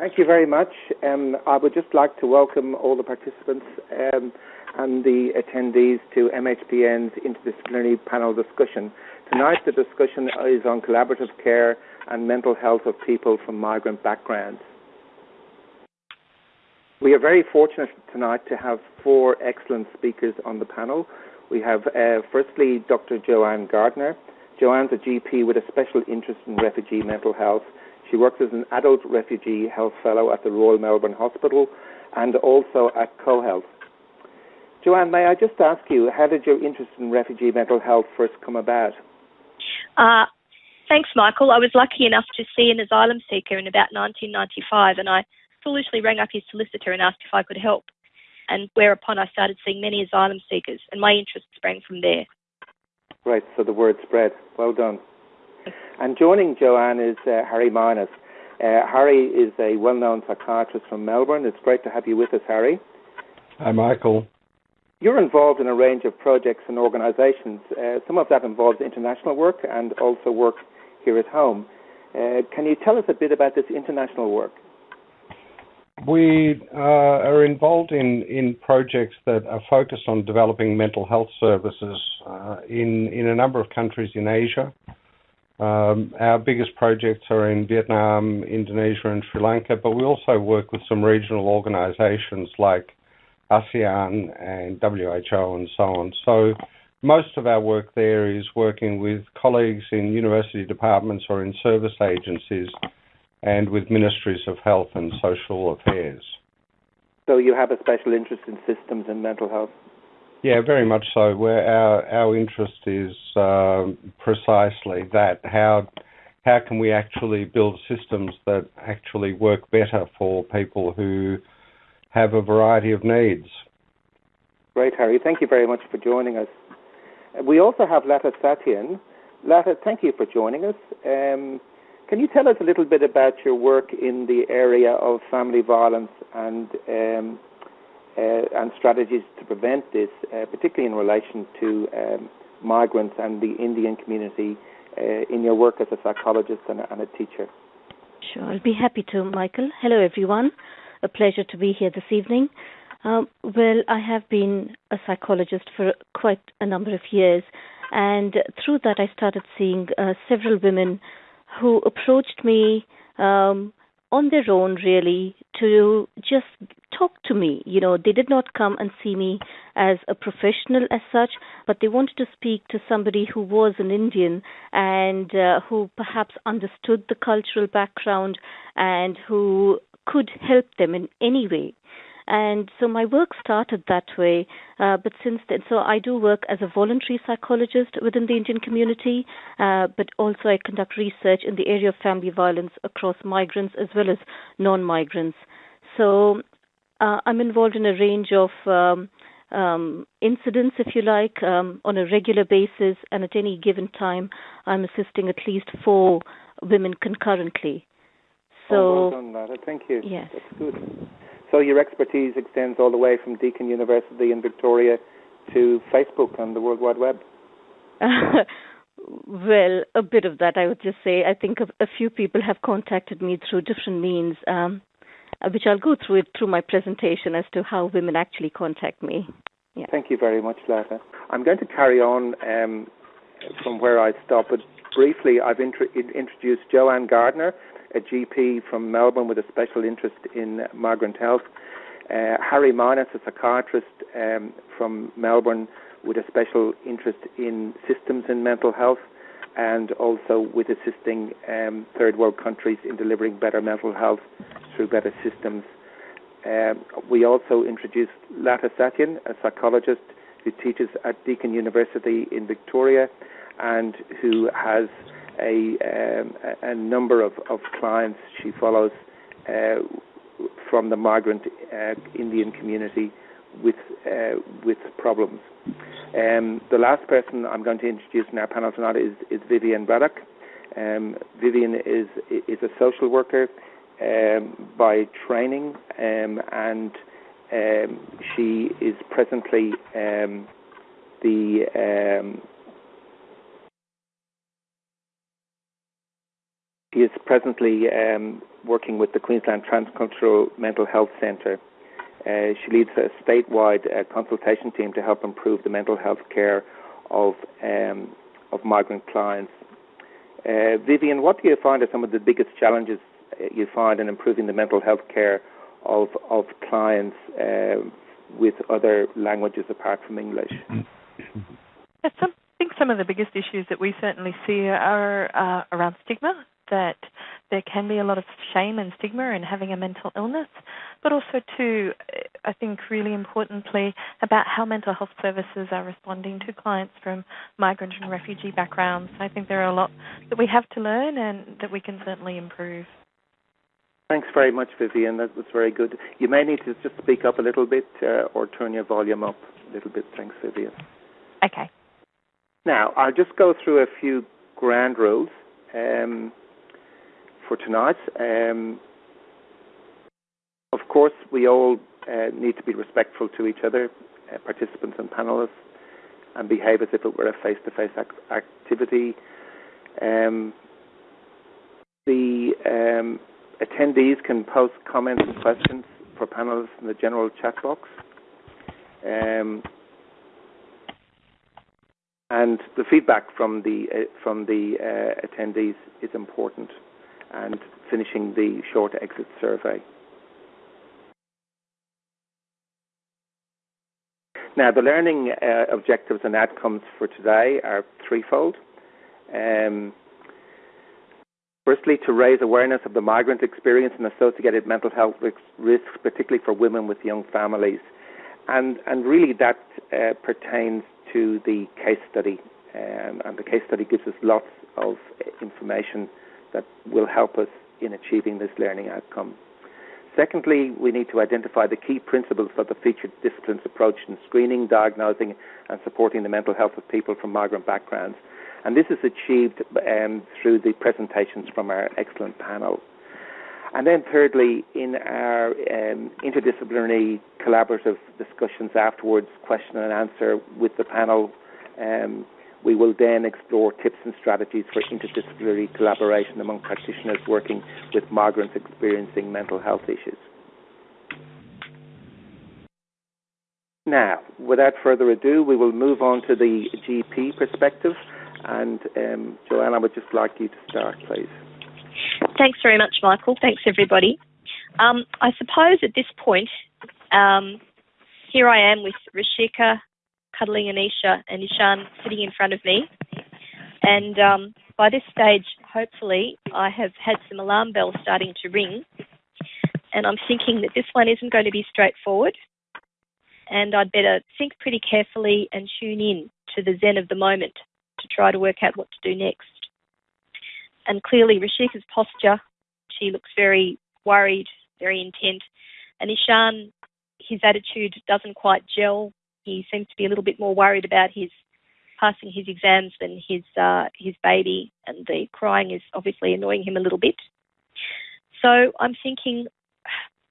Thank you very much. Um, I would just like to welcome all the participants um, and the attendees to MHPN's interdisciplinary panel discussion. Tonight, the discussion is on collaborative care and mental health of people from migrant backgrounds. We are very fortunate tonight to have four excellent speakers on the panel. We have, uh, firstly, Dr. Joanne Gardner. Joanne's a GP with a special interest in refugee mental health. She works as an adult refugee health fellow at the Royal Melbourne Hospital and also at CoHealth. Joanne, may I just ask you, how did your interest in refugee mental health first come about? Uh, thanks, Michael. I was lucky enough to see an asylum seeker in about 1995, and I foolishly rang up his solicitor and asked if I could help. And whereupon I started seeing many asylum seekers, and my interest sprang from there. Right, so the word spread. Well done. And joining Joanne is uh, Harry Minas. Uh, Harry is a well known psychiatrist from Melbourne. It's great to have you with us, Harry. Hi, Michael. You're involved in a range of projects and organisations. Uh, some of that involves international work and also work here at home. Uh, can you tell us a bit about this international work? We uh, are involved in, in projects that are focused on developing mental health services uh, in, in a number of countries in Asia. Um, our biggest projects are in Vietnam, Indonesia, and Sri Lanka, but we also work with some regional organizations like ASEAN and WHO and so on. So most of our work there is working with colleagues in university departments or in service agencies and with ministries of health and social affairs. So you have a special interest in systems and mental health? Yeah, very much so. Where our our interest is uh, precisely that how how can we actually build systems that actually work better for people who have a variety of needs. Great, Harry. Thank you very much for joining us. We also have Lata Satyen. Lata, thank you for joining us. Um, can you tell us a little bit about your work in the area of family violence and um, and strategies to prevent this, uh, particularly in relation to um, migrants and the Indian community uh, in your work as a psychologist and a, and a teacher? Sure, I'll be happy to, Michael. Hello, everyone. A pleasure to be here this evening. Well, I have been a psychologist for quite a number of years, and through that, I started seeing uh, several women who approached me um, on their own, really, to just talk to me. You know, they did not come and see me as a professional as such, but they wanted to speak to somebody who was an Indian and uh, who perhaps understood the cultural background and who could help them in any way. And so my work started that way. Uh, but since then, so I do work as a voluntary psychologist within the Indian community, uh, but also I conduct research in the area of family violence across migrants as well as non migrants. So uh, I'm involved in a range of um, um, incidents, if you like, um, on a regular basis, and at any given time, I'm assisting at least four women concurrently. So, oh, well done, Thank you. Yes. That's good. So your expertise extends all the way from Deakin University in Victoria to Facebook and the World Wide Web. well, a bit of that, I would just say. I think a, a few people have contacted me through different means, um, which I'll go through it through my presentation as to how women actually contact me. Yeah. Thank you very much, Lata. I'm going to carry on um, from where I stopped, but briefly, I've intro- introduced Joanne Gardner a GP from Melbourne with a special interest in migrant health. Uh, Harry Minas, a psychiatrist um, from Melbourne with a special interest in systems in mental health and also with assisting um, third world countries in delivering better mental health through better systems. Um, we also introduced Lata Satyen, a psychologist who teaches at Deakin University in Victoria and who has a, um, a number of, of clients she follows uh, from the migrant uh, Indian community with uh, with problems. Um, the last person I'm going to introduce in our panel tonight is, is Vivian Braddock. Um, Vivian is is a social worker um, by training, um, and um, she is presently the She is presently um, working with the Queensland Transcultural Mental Health Centre. Uh, she leads a statewide uh, consultation team to help improve the mental health care of um, of migrant clients. Uh, Vivian, what do you find are some of the biggest challenges uh, you find in improving the mental health care of of clients uh, with other languages apart from English? I think some of the biggest issues that we certainly see are uh, around stigma that there can be a lot of shame and stigma in having a mental illness, but also too, I think really importantly about how mental health services are responding to clients from migrant and refugee backgrounds. I think there are a lot that we have to learn and that we can certainly improve. Thanks very much, Vivian. That was very good. You may need to just speak up a little bit uh, or turn your volume up a little bit. Thanks, Vivian. Okay. Now, I'll just go through a few ground rules. Um, for tonight. Um, of course, we all uh, need to be respectful to each other, uh, participants and panelists, and behave as if it were a face-to-face activity. Um, the um, attendees can post comments and questions for panelists in the general chat box. Um, and the feedback from the uh, from the uh, attendees is important and finishing the short exit survey. Now, the learning uh, objectives and outcomes for today are threefold. Um, firstly, to raise awareness of the migrant experience and associated mental health risks, particularly for women with young families. And, and really, that uh, pertains to the case study. Um, and the case study gives us lots of information that will help us in achieving this learning outcome. Secondly, we need to identify the key principles of the featured disciplines approach in screening, diagnosing, and supporting the mental health of people from migrant backgrounds. And this is achieved um, through the presentations from our excellent panel. And then, thirdly, in our um, interdisciplinary collaborative discussions afterwards, question and answer with the panel, um, we will then explore tips and strategies for interdisciplinary collaboration among practitioners working with migrants experiencing mental health issues. Now, without further ado, we will move on to the GP perspective. And um, Joanne, I would just like you to start, please. Thanks very much, Michael. Thanks, everybody. Um, I suppose at this point, um, here I am with Rishika cuddling Anisha and Ishan sitting in front of me. And um, by this stage, hopefully, I have had some alarm bells starting to ring. And I'm thinking that this one isn't going to be straightforward. And I'd better think pretty carefully and tune in to the zen of the moment to try to work out what to do next. And clearly, Rashika's posture, she looks very worried, very intent. And Ishan, his attitude doesn't quite gel he seems to be a little bit more worried about his passing his exams than his uh, his baby, and the crying is obviously annoying him a little bit. So I'm thinking,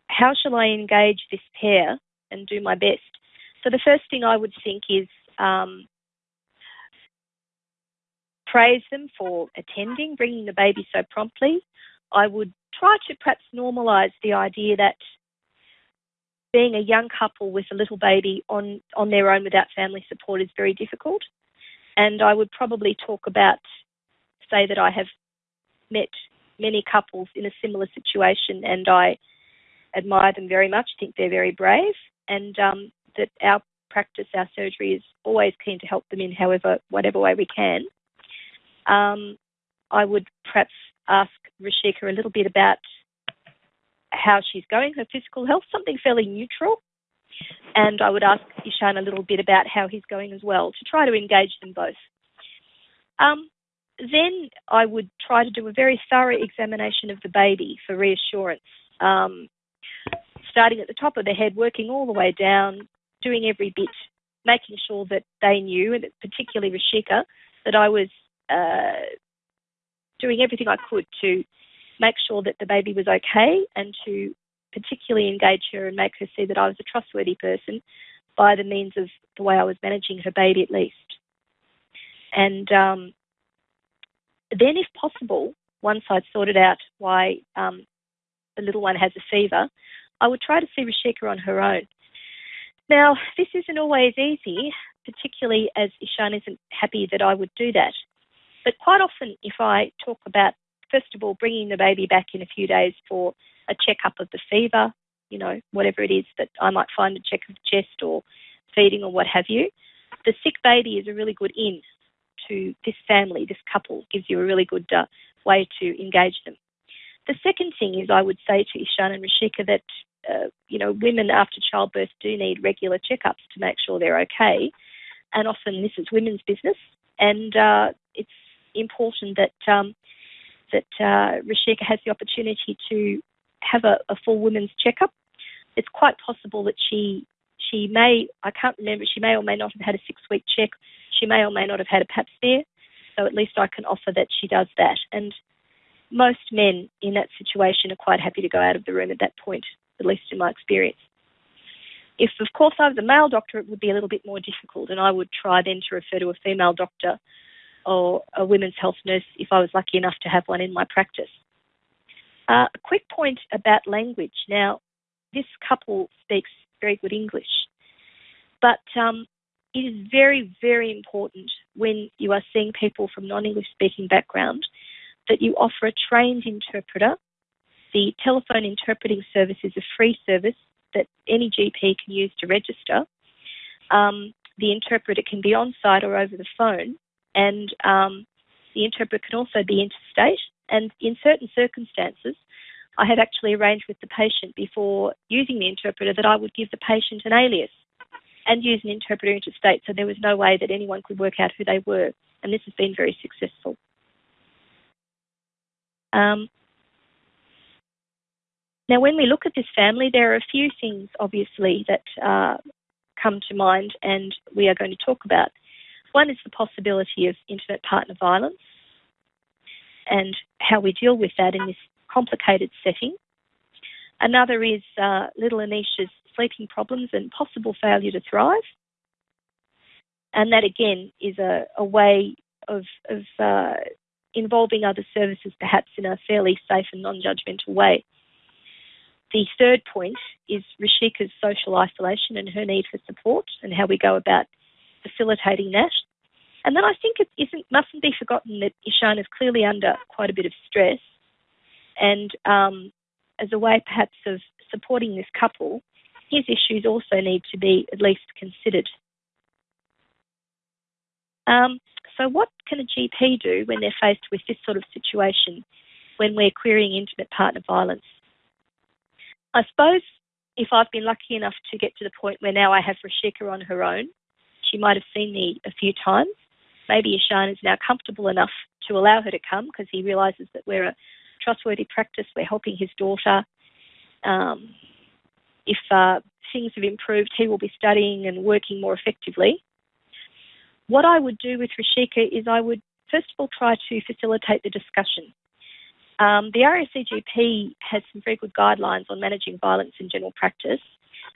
how shall I engage this pair and do my best? So the first thing I would think is um, praise them for attending, bringing the baby so promptly. I would try to perhaps normalise the idea that being a young couple with a little baby on, on their own without family support is very difficult. And I would probably talk about, say that I have met many couples in a similar situation and I admire them very much, think they're very brave, and um, that our practice, our surgery is always keen to help them in however, whatever way we can. Um, I would perhaps ask Rashika a little bit about how she's going, her physical health, something fairly neutral. And I would ask Ishan a little bit about how he's going as well to try to engage them both. Um, then I would try to do a very thorough examination of the baby for reassurance, um, starting at the top of the head, working all the way down, doing every bit, making sure that they knew, and particularly Rashika, that I was uh, doing everything I could to make sure that the baby was okay and to particularly engage her and make her see that I was a trustworthy person by the means of the way I was managing her baby at least. And um, then, if possible, once I'd sorted out why um, the little one has a fever, I would try to see Rashika on her own. Now, this isn't always easy, particularly as Ishan isn't happy that I would do that. But quite often, if I talk about, first of all, bringing the baby back in a few days for a checkup of the fever, you know, whatever it is that I might find a check of the chest or feeding or what have you, the sick baby is a really good in to this family, this couple, gives you a really good uh, way to engage them. The second thing is I would say to Ishan and Rashika that, uh, you know, women after childbirth do need regular checkups to make sure they're okay. And often this is women's business. And uh, it's important that um, that uh, Rashika has the opportunity to have a, a full women's checkup. It's quite possible that she she may I can't remember she may or may not have had a six week check. She may or may not have had a pap smear. So at least I can offer that she does that. And most men in that situation are quite happy to go out of the room at that point, at least in my experience. If, of course, I was a male doctor, it would be a little bit more difficult, and I would try then to refer to a female doctor or a women's health nurse if I was lucky enough to have one in my practice. Uh, a quick point about language. Now, this couple speaks very good English, but um, it is very, very important when you are seeing people from non English speaking background that you offer a trained interpreter. The telephone interpreting service is a free service that any GP can use to register. Um, the interpreter can be on site or over the phone, and um, the interpreter can also be interstate. And in certain circumstances, I had actually arranged with the patient before using the interpreter that I would give the patient an alias and use an interpreter interstate, so there was no way that anyone could work out who they were, and this has been very successful. Um, now, when we look at this family, there are a few things, obviously, that uh, come to mind and we are going to talk about. One is the possibility of intimate partner violence and how we deal with that in this complicated setting. Another is uh, little Anisha's sleeping problems and possible failure to thrive. And that again is a, a way of, of uh, involving other services perhaps in a fairly safe and non judgmental way. The third point is Rashika's social isolation and her need for support and how we go about facilitating that. And then I think it isn't, mustn't be forgotten that Ishan is clearly under quite a bit of stress. And um, as a way perhaps of supporting this couple, his issues also need to be at least considered. Um, so, what can a GP do when they're faced with this sort of situation when we're querying intimate partner violence? I suppose if I've been lucky enough to get to the point where now I have Rashika on her own, she might have seen me a few times. Maybe Ishan is now comfortable enough to allow her to come because he realises that we're a trustworthy practice, we're helping his daughter. Um, if uh, things have improved, he will be studying and working more effectively. What I would do with Rashika is I would first of all try to facilitate the discussion. Um, the RACGP has some very good guidelines on managing violence in general practice.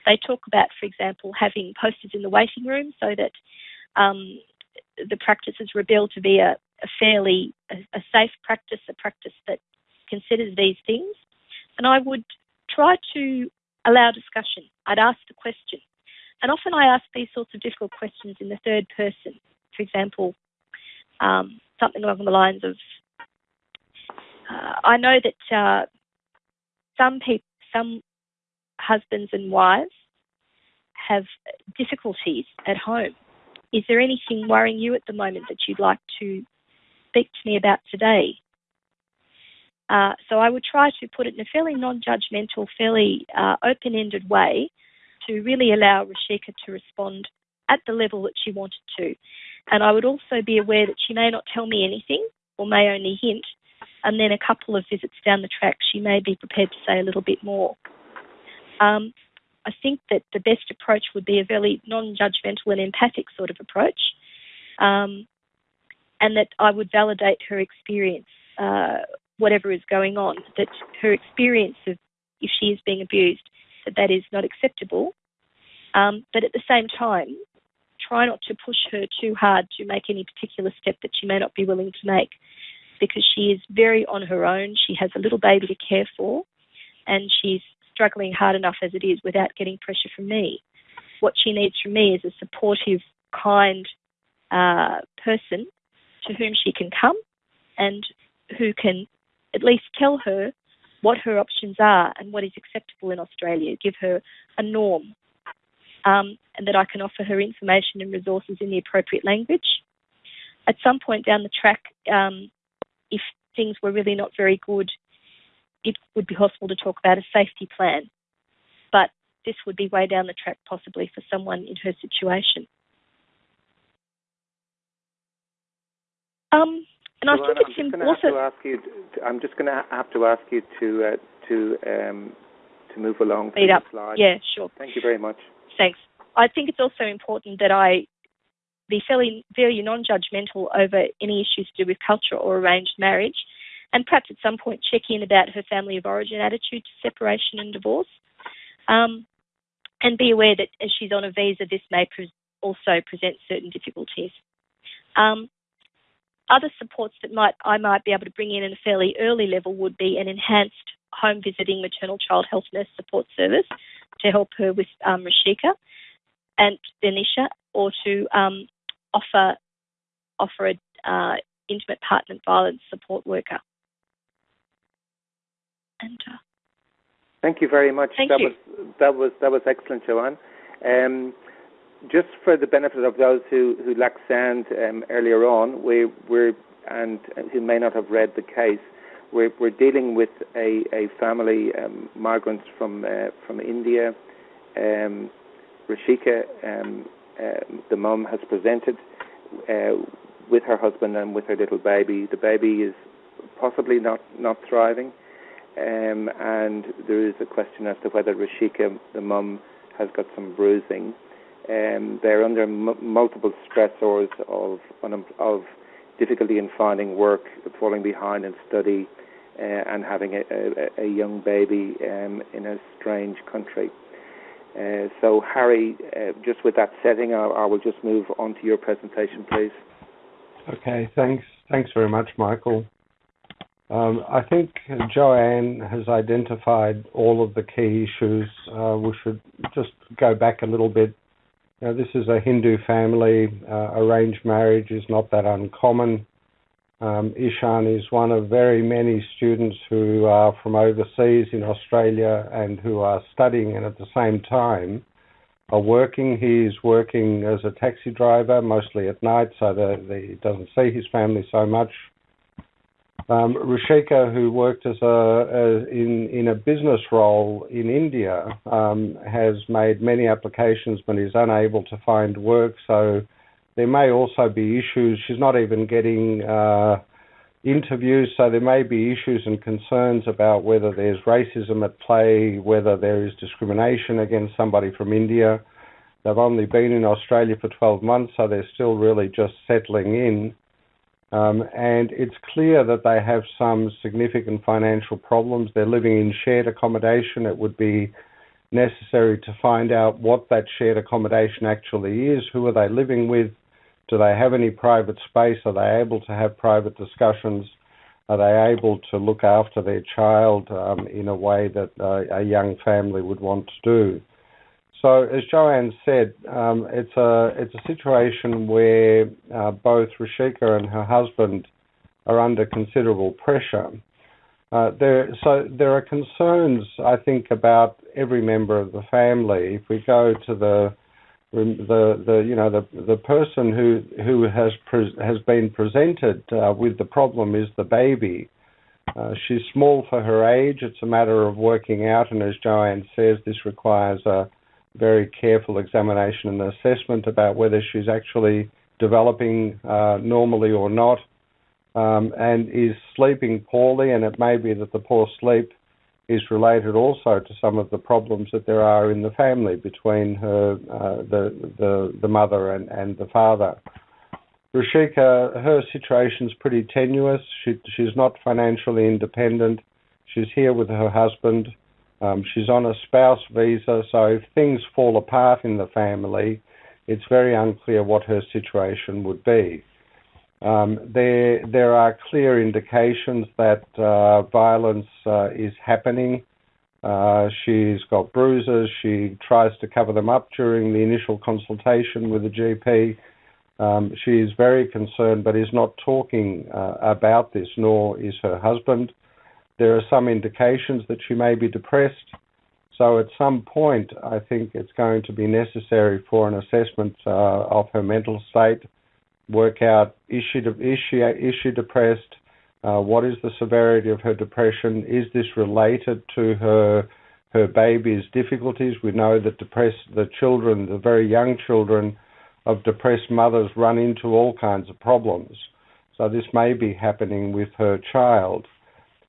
They talk about, for example, having posters in the waiting room so that um, the practice is revealed to be a, a fairly a, a safe practice, a practice that considers these things. And I would try to allow discussion. I'd ask the question. And often I ask these sorts of difficult questions in the third person. For example, um, something along the lines of, uh, I know that uh, some people, some husbands and wives have difficulties at home. Is there anything worrying you at the moment that you'd like to speak to me about today? Uh, so I would try to put it in a fairly non-judgmental, fairly uh, open-ended way to really allow Rashika to respond at the level that she wanted to. And I would also be aware that she may not tell me anything or may only hint, and then a couple of visits down the track, she may be prepared to say a little bit more. Um, I think that the best approach would be a very non judgmental and empathic sort of approach, um, and that I would validate her experience, uh, whatever is going on, that her experience of if she is being abused that that is not acceptable. Um, but at the same time, try not to push her too hard to make any particular step that she may not be willing to make. because she is very on her own. She has a little baby to care for, and she's struggling hard enough as it is without getting pressure from me. What she needs from me is a supportive, kind uh, person to whom she can come and who can at least tell her what her options are and what is acceptable in Australia, give her a norm, um, and that I can offer her information and resources in the appropriate language. At some point down the track, um, if things were really not very good, it would be possible to talk about a safety plan. But this would be way down the track, possibly for someone in her situation. Um, and I think it's also. ask you, I'm just going to have to ask you to uh, to um, to move along. Speed up. Slide. Yeah, sure. Thank you very much. Thanks. I think it's also important that I be fairly very non-judgmental over any issues to do with culture or arranged marriage, and perhaps at some point check in about her family of origin attitude to separation and divorce, um, and be aware that as she's on a visa, this may pre- also present certain difficulties. Um, other supports that might I might be able to bring in at a fairly early level would be an enhanced home visiting maternal child health nurse support service to help her with um, Rashika and Denisha, or to um, offer offer a uh, intimate partner violence support worker. Thank you very much. Thank that you. was that was that was excellent, Joanne. Um, just for the benefit of those who, who lack sound um, earlier on, we, we're and who may not have read the case, we're, we're dealing with a, a family, um, migrants from uh, from India. Um, Rashika, um, uh, the mum, has presented uh, with her husband and with her little baby. The baby is possibly not not thriving, um, and there is a question as to whether Rashika, the mum, has got some bruising. Um, they're under m- multiple stressors of of difficulty in finding work, falling behind in study, uh, and having a, a, a young baby um, in a strange country. Uh, so, Harry, uh, just with that setting, I, I, will just move on to your presentation, please. Okay, thanks. Thanks very much, Michael. Um, I think Joanne has identified all of the key issues. Uh, we should just go back a little bit now, this is a Hindu family. Uh, arranged marriage is not that uncommon. Um, Ishan is one of very many students who are from overseas in Australia and who are studying and at the same time are working. He's working as a taxi driver, mostly at night, so that he doesn't see his family so much. Um, Rishika, who worked as a, a, in in a business role in India, um, has made many applications but is unable to find work. So there may also be issues. She's not even getting uh, interviews, so there may be issues and concerns about whether there's racism at play, whether there is discrimination against somebody from India. They've only been in Australia for 12 months, so they're still really just settling in. Um, and it's clear that they have some significant financial problems. They're living in shared accommodation. It would be necessary to find out what that shared accommodation actually is. Who are they living with? Do they have any private space? Are they able to have private discussions? Are they able to look after their child um, in a way that uh, a young family would want to do? So, as Joanne said, um, it's a it's a situation where uh, both Rashika and her husband are under considerable pressure. Uh, there, so there are concerns, I think, about every member of the family. If we go to the the, the you know the the person who who has pre- has been presented uh, with the problem is the baby. Uh, she's small for her age. It's a matter of working out, and as Joanne says, this requires a very careful examination and assessment about whether she's actually developing uh, normally or not, um, and is sleeping poorly, and it may be that the poor sleep is related also to some of the problems that there are in the family between her, uh, the, the, the mother and, and the father. Rashika, her situation's pretty tenuous. She, she's not financially independent. She's here with her husband. Um, she's on a spouse visa, so if things fall apart in the family, it's very unclear what her situation would be. Um, there, there are clear indications that uh, violence uh, is happening. Uh, she's got bruises. She tries to cover them up during the initial consultation with the GP. Um, she is very concerned, but is not talking uh, about this, nor is her husband. There are some indications that she may be depressed. So at some point, I think it's going to be necessary for an assessment uh, of her mental state, work out is she, is she, is she depressed, uh, what is the severity of her depression, is this related to her her baby's difficulties. We know that depressed the children, the very young children of depressed mothers run into all kinds of problems. So this may be happening with her child.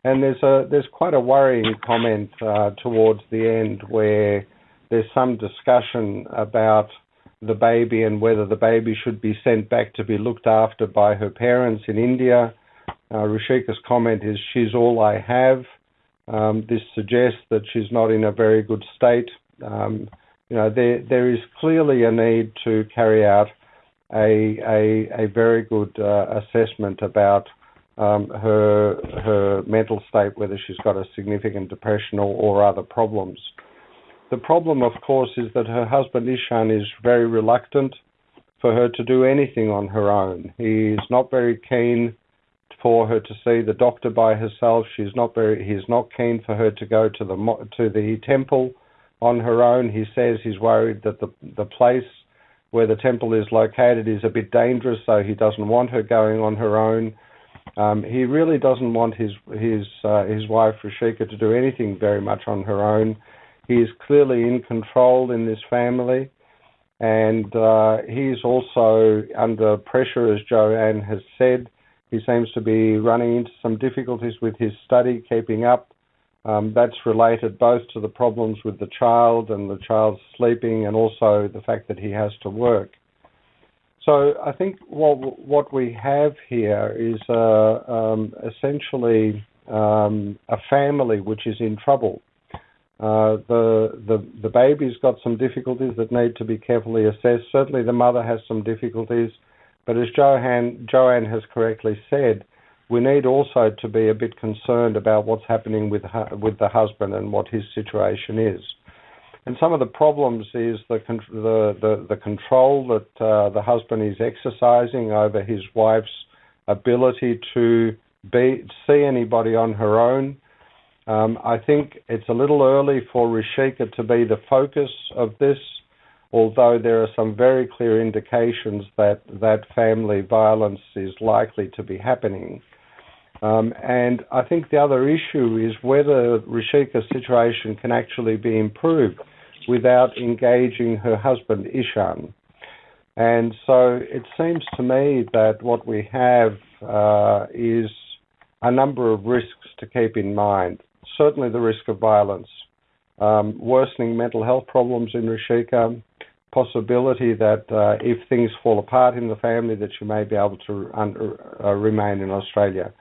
And there's a there's quite a worrying comment uh, towards the end where there's some discussion about the baby and whether the baby should be sent back to be looked after by her parents in India. Uh, Rishika's comment is, "She's all I have." Um, this suggests that she's not in a very good state. Um, you know, there there is clearly a need to carry out a a, a very good uh, assessment about um, her her mental state, whether she's got a significant depression or, or other problems. The problem, of course, is that her husband Ishan is very reluctant for her to do anything on her own. He's not very keen for her to see the doctor by herself. She's not very. He's not keen for her to go to the to the temple on her own. He says he's worried that the the place where the temple is located is a bit dangerous, so he doesn't want her going on her own. Um, he really doesn't want his his uh, his wife Rishika to do anything very much on her own. He is clearly in control in this family, and uh, he's also under pressure, as Joanne has said. He seems to be running into some difficulties with his study, keeping up. Um, that's related both to the problems with the child and the child's sleeping, and also the fact that he has to work. So I think what what we have here is uh, um, essentially um, a family which is in trouble. Uh, the the the baby's got some difficulties that need to be carefully assessed. Certainly, the mother has some difficulties, but as Joanne Joanne has correctly said, we need also to be a bit concerned about what's happening with with the husband and what his situation is. And some of the problems is the the the, the control that uh, the husband is exercising over his wife's ability to be see anybody on her own. Um, I think it's a little early for Rishika to be the focus of this, although there are some very clear indications that that family violence is likely to be happening. Um, and I think the other issue is whether Rishika's situation can actually be improved without engaging her husband Ishan. And so it seems to me that what we have uh, is a number of risks to keep in mind. Certainly the risk of violence, um, worsening mental health problems in Rishika, possibility that uh, if things fall apart in the family, that she may be able to un- uh, remain in Australia.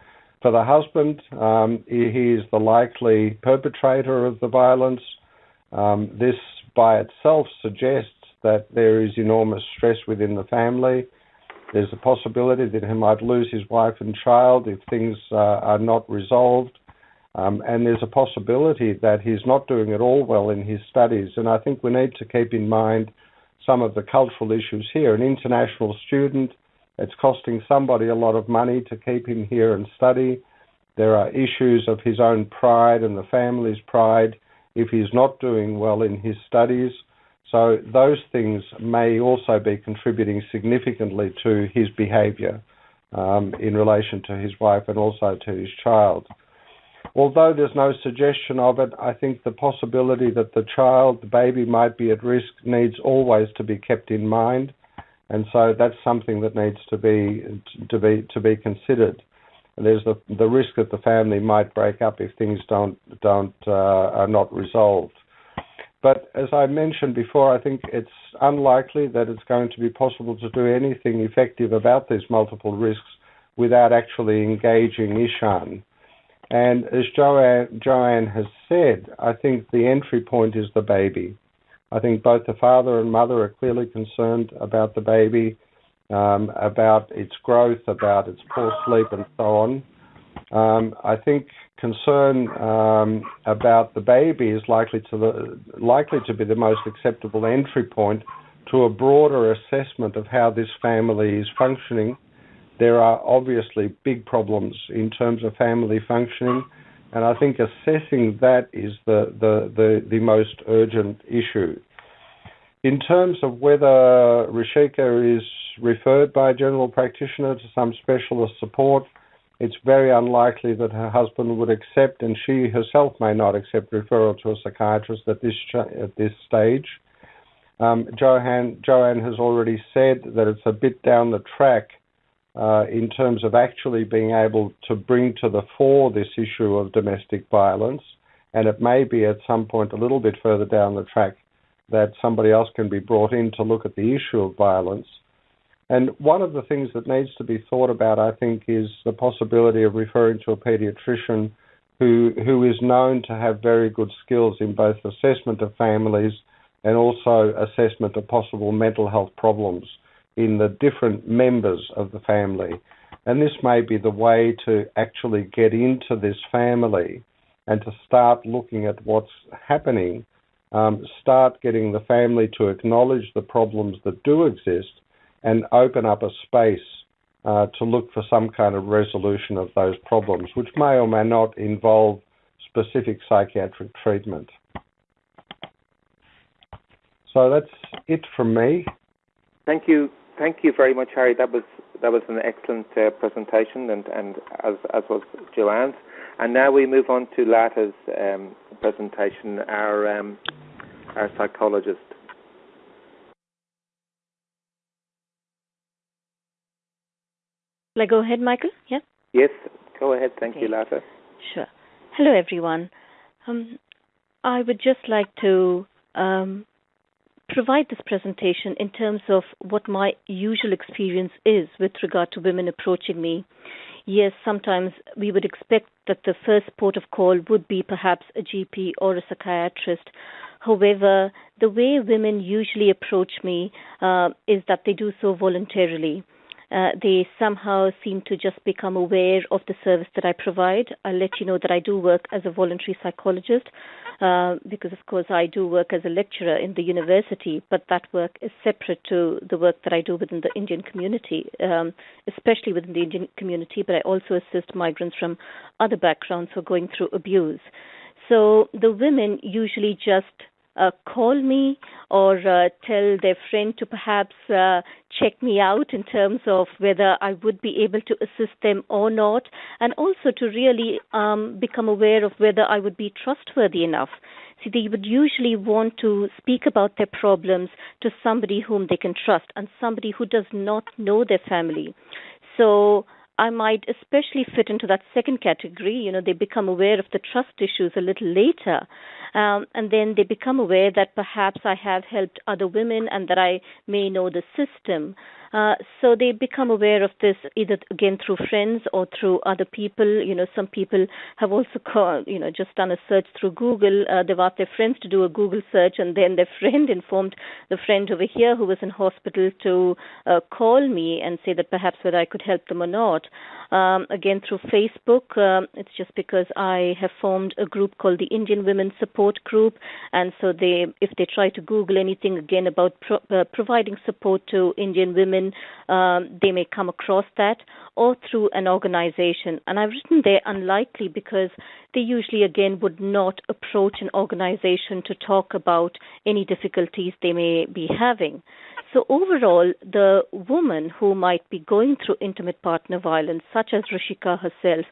For the husband, um, he, is the likely perpetrator of the violence. Um, this by itself suggests that there is enormous stress within the family. There's a possibility that he might lose his wife and child if things uh, are not resolved. Um, and there's a possibility that he's not doing at all well in his studies. And I think we need to keep in mind some of the cultural issues here. An international student, it's costing somebody a lot of money to keep him here and study. There are issues of his own pride and the family's pride if he's not doing well in his studies. So those things may also be contributing significantly to his behaviour um, in relation to his wife and also to his child. Although there's no suggestion of it, I think the possibility that the child, the baby, might be at risk needs always to be kept in mind, and so that's something that needs to be to be to be considered there's the the risk that the family might break up if things don't don't uh, are not resolved. But as I mentioned before, I think it's unlikely that it's going to be possible to do anything effective about these multiple risks without actually engaging Ishan. And as Joanne, Joanne has said, I think the entry point is the baby. I think both the father and mother are clearly concerned about the baby. Um, about its growth, about its poor sleep, and so on. Um, I think concern um, about the baby is likely to the, likely to be the most acceptable entry point to a broader assessment of how this family is functioning. There are obviously big problems in terms of family functioning, and I think assessing that is the, the, the, the most urgent issue. In terms of whether Rishika is referred by a general practitioner to some specialist support, it's very unlikely that her husband would accept, and she herself may not accept referral to a psychiatrist at this at this stage. Um, Joanne, Joanne has already said that it's a bit down the track uh, in terms of actually being able to bring to the fore this issue of domestic violence, and it may be at some point a little bit further down the track that somebody else can be brought in to look at the issue of violence. And one of the things that needs to be thought about, I think, is the possibility of referring to a pediatrician who who is known to have very good skills in both assessment of families and also assessment of possible mental health problems in the different members of the family. And this may be the way to actually get into this family and to start looking at what's happening, um, start getting the family to acknowledge the problems that do exist and open up a space uh, to look for some kind of resolution of those problems, which may or may not involve specific psychiatric treatment. So that's it from me. Thank you, thank you very much, Harry. That was that was an excellent uh, presentation, and, and as as was Joanne's. And now we move on to Lata's um, presentation, our um, our psychologist. I go ahead, Michael? Yeah. Yes, go ahead. Thank Okay. you, Lata. Sure. Hello, everyone. Um, I would just like to um, provide this presentation in terms of what my usual experience is with regard to women approaching me. Yes, sometimes we would expect that the first port of call would be perhaps a GP or a psychiatrist. However, the way women usually approach me uh, is that they do so voluntarily. Uh, they somehow seem to just become aware of the service that I provide. I'll let you know that I do work as a voluntary psychologist uh, because, of course, I do work as a lecturer in the university, but that work is separate to the work that I do within the Indian community, um, especially within the Indian community, but I also assist migrants from other backgrounds who are going through abuse. So the women usually just uh, call me or uh, tell their friend to perhaps uh, check me out in terms of whether I would be able to assist them or not, and also to really um, become aware of whether I would be trustworthy enough. See, they would usually want to speak about their problems to somebody whom they can trust and somebody who does not know their family. So I might especially fit into that second category. You know, they become aware of the trust issues a little later. Um, and then they become aware that perhaps I have helped other women and that I may know the system. Uh, so they become aware of this either again through friends or through other people. You know, some people have also called, you know, just done a search through Google. Uh, they've asked their friends to do a Google search, and then their friend informed the friend over here who was in hospital to uh, call me and say that perhaps whether I could help them or not. Um, again, through Facebook, um, it's just because I have formed a group called the Indian Women Support Group, and so they, if they try to Google anything again about pro- uh, providing support to Indian women, um, they may come across that, or through an organization. And I've written there unlikely because they usually again would not approach an organization to talk about any difficulties they may be having. So overall, the woman who might be going through intimate partner violence, such as Rishika herself,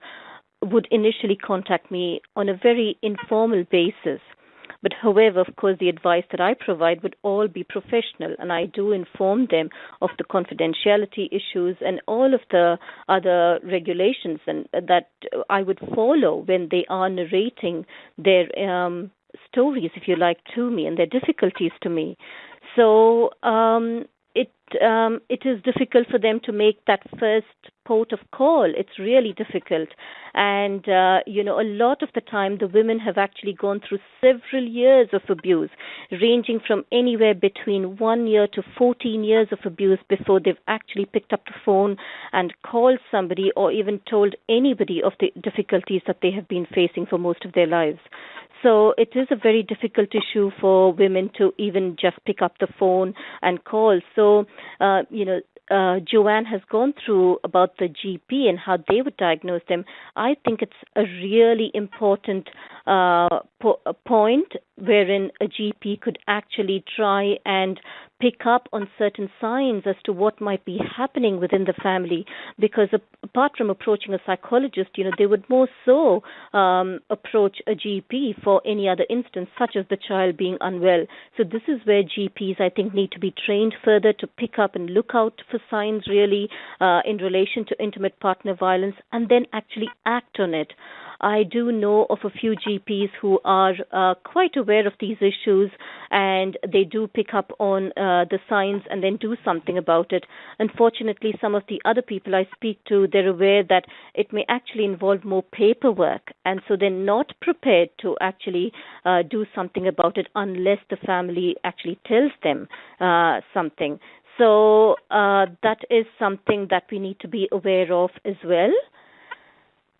would initially contact me on a very informal basis. But however, of course, the advice that I provide would all be professional, and I do inform them of the confidentiality issues and all of the other regulations and that I would follow when they are narrating their um, stories, if you like, to me and their difficulties to me. So um, it um, it is difficult for them to make that first port of call. It's really difficult, and uh, you know a lot of the time the women have actually gone through several years of abuse, ranging from anywhere between one year to 14 years of abuse before they've actually picked up the phone and called somebody or even told anybody of the difficulties that they have been facing for most of their lives. So it is a very difficult issue for women to even just pick up the phone and call. So, uh, you know, uh, Joanne has gone through about the GP and how they would diagnose them, I think it's a really important uh, po- point wherein a GP could actually try and pick up on certain signs as to what might be happening within the family. Because apart from approaching a psychologist, you know, they would more so um, approach a GP for any other instance, such as the child being unwell. So this is where GPs, I think, need to be trained further to pick up and look out for signs really uh, in relation to intimate partner violence, and then actually act on it. I do know of a few GPs who are uh, quite aware of these issues and they do pick up on uh, the signs and then do something about it. Unfortunately, some of the other people I speak to, they're aware that it may actually involve more paperwork and so they're not prepared to actually uh, do something about it unless the family actually tells them uh, something. So uh, that is something that we need to be aware of as well.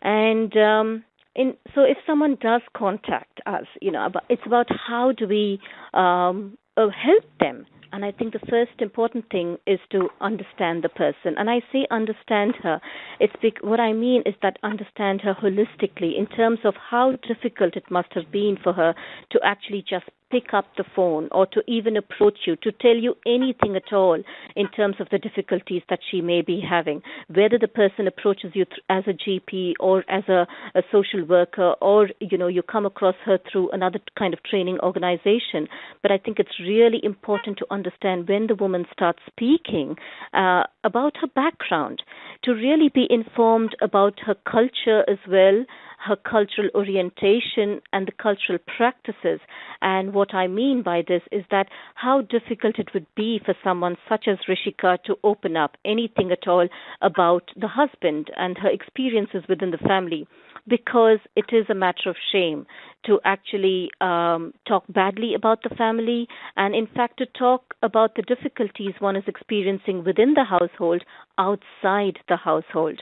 And um, in, so if someone does contact us, you know, it's about how do we um, uh, help them. And I think the first important thing is to understand the person. And I say understand her. It's bec- what I mean is that understand her holistically in terms of how difficult it must have been for her to actually just pick up the phone or to even approach you to tell you anything at all in terms of the difficulties that she may be having. Whether the person approaches you as a GP or as a, a social worker or you know you come across her through another kind of training organization. But I think it's really important to understand when the woman starts speaking uh, about her background to really be informed about her culture as well her cultural orientation and the cultural practices. And what I mean by this is that how difficult it would be for someone such as Rishika to open up anything at all about the husband and her experiences within the family because it is a matter of shame to actually um, talk badly about the family and, in fact, to talk about the difficulties one is experiencing within the household outside the household.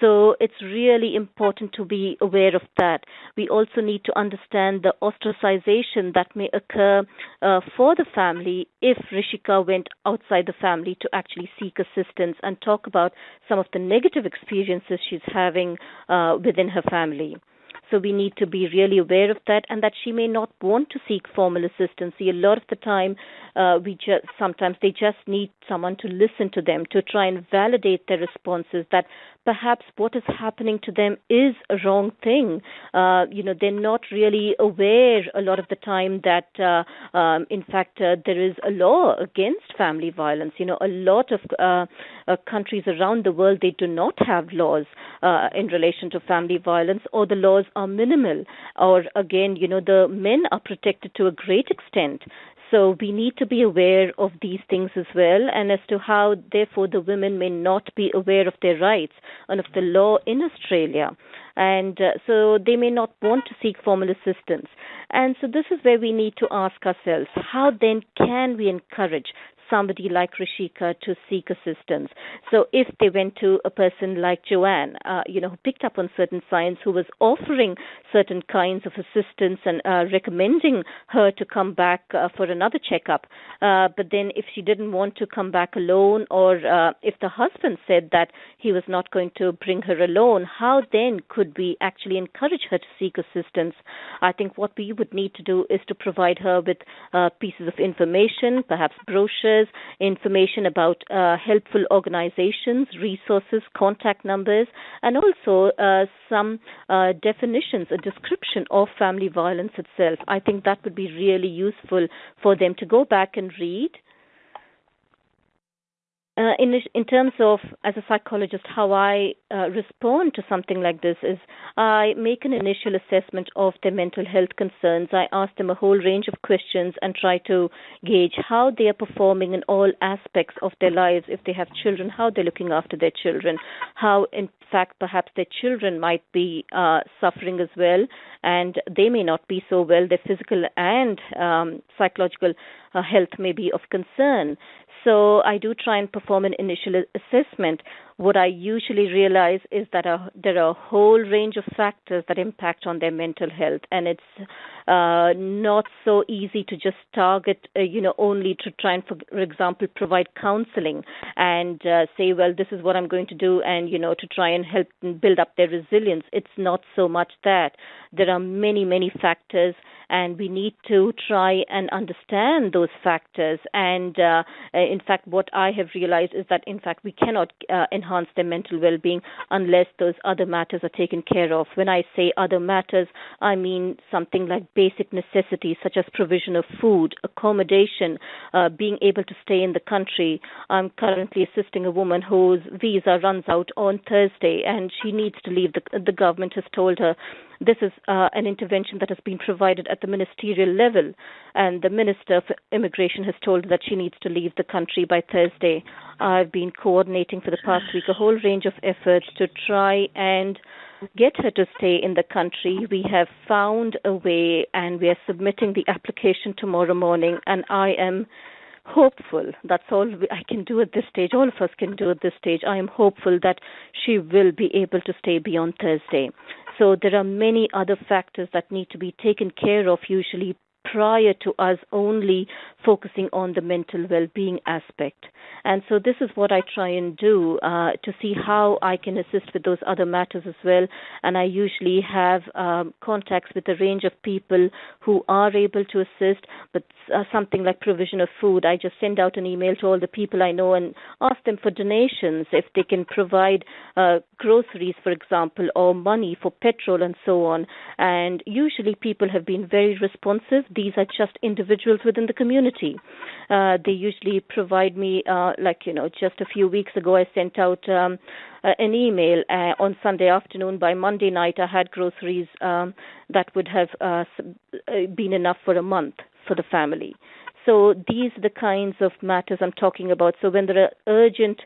So it's really important to be aware of that. We also need to understand the ostracization that may occur uh, for the family if Rishika went outside the family to actually seek assistance and talk about some of the negative experiences she's having uh, within her family. So we need to be really aware of that and that she may not want to seek formal assistance. See, a lot of the time, uh, we just sometimes they just need someone to listen to them to try and validate their responses. That perhaps what is happening to them is a wrong thing. Uh, you know, they're not really aware a lot of the time that, uh, um, in fact, uh, there is a law against family violence. You know, a lot of uh, uh, countries around the world they do not have laws uh, in relation to family violence, or the laws are minimal, or again, you know, the men are protected to a great extent. So we need to be aware of these things as well, and as to how, therefore, the women may not be aware of their rights and of the law in Australia. And uh, so they may not want to seek formal assistance. And so this is where we need to ask ourselves how then can we encourage somebody like Rishika to seek assistance. So if they went to a person like Joanne, uh, you know, who picked up on certain signs, who was offering certain kinds of assistance and uh, recommending her to come back uh, for another checkup, uh, but then if she didn't want to come back alone, or uh, if the husband said that he was not going to bring her alone, how then could we actually encourage her to seek assistance? I think what we would need to do is to provide her with uh, pieces of information, perhaps brochures information about uh, helpful organizations, resources, contact numbers, and also uh, some uh, definitions, a description of family violence itself. I think that would be really useful for them to go back and read uh, in in terms of as a psychologist how I uh, respond to something like this is I make an initial assessment of their mental health concerns. I ask them a whole range of questions and try to gauge how they are performing in all aspects of their lives. If they have children, how they're looking after their children, how in fact perhaps their children might be uh, suffering as well, and they may not be so well. Their physical and um, psychological uh, health may be of concern. So I do try and perform an initial assessment what I usually realize is that uh, there are a whole range of factors that impact on their mental health, and it's uh, not so easy to just target, uh, you know, only to try and, for, for example, provide counseling and uh, say, well, this is what I'm going to do, and you know, to try and help build up their resilience. It's not so much that there are many, many factors, and we need to try and understand those factors. And uh, in fact, what I have realized is that, in fact, we cannot uh, enhance their mental well being unless those other matters are taken care of. When I say other matters, I mean something like basic necessities such as provision of food, accommodation, uh, being able to stay in the country. I'm currently assisting a woman whose visa runs out on Thursday and she needs to leave. The, the government has told her this is uh, an intervention that has been provided at the ministerial level, and the Minister for Immigration has told that she needs to leave the country by Thursday. I've been coordinating for the past week a whole range of efforts to try and get her to stay in the country. We have found a way, and we are submitting the application tomorrow morning, and I am hopeful. That's all I can do at this stage. All of us can do at this stage. I am hopeful that she will be able to stay beyond Thursday. So there are many other factors that need to be taken care of, usually prior to us only focusing on the mental well-being aspect. And so this is what I try and do uh, to see how I can assist with those other matters as well. And I usually have um, contacts with a range of people who are able to assist, but uh, something like provision of food, I just send out an email to all the people I know and ask them for donations if they can provide uh, groceries, for example, or money for petrol and so on. And usually people have been very responsive. These are just individuals within the community. Uh, they usually provide me, uh, like, you know, just a few weeks ago, I sent out um, uh, an email uh, on Sunday afternoon. By Monday night, I had groceries um, that would have uh, uh been enough for a month for the family. So these are the kinds of matters I'm talking about. So when there are urgent,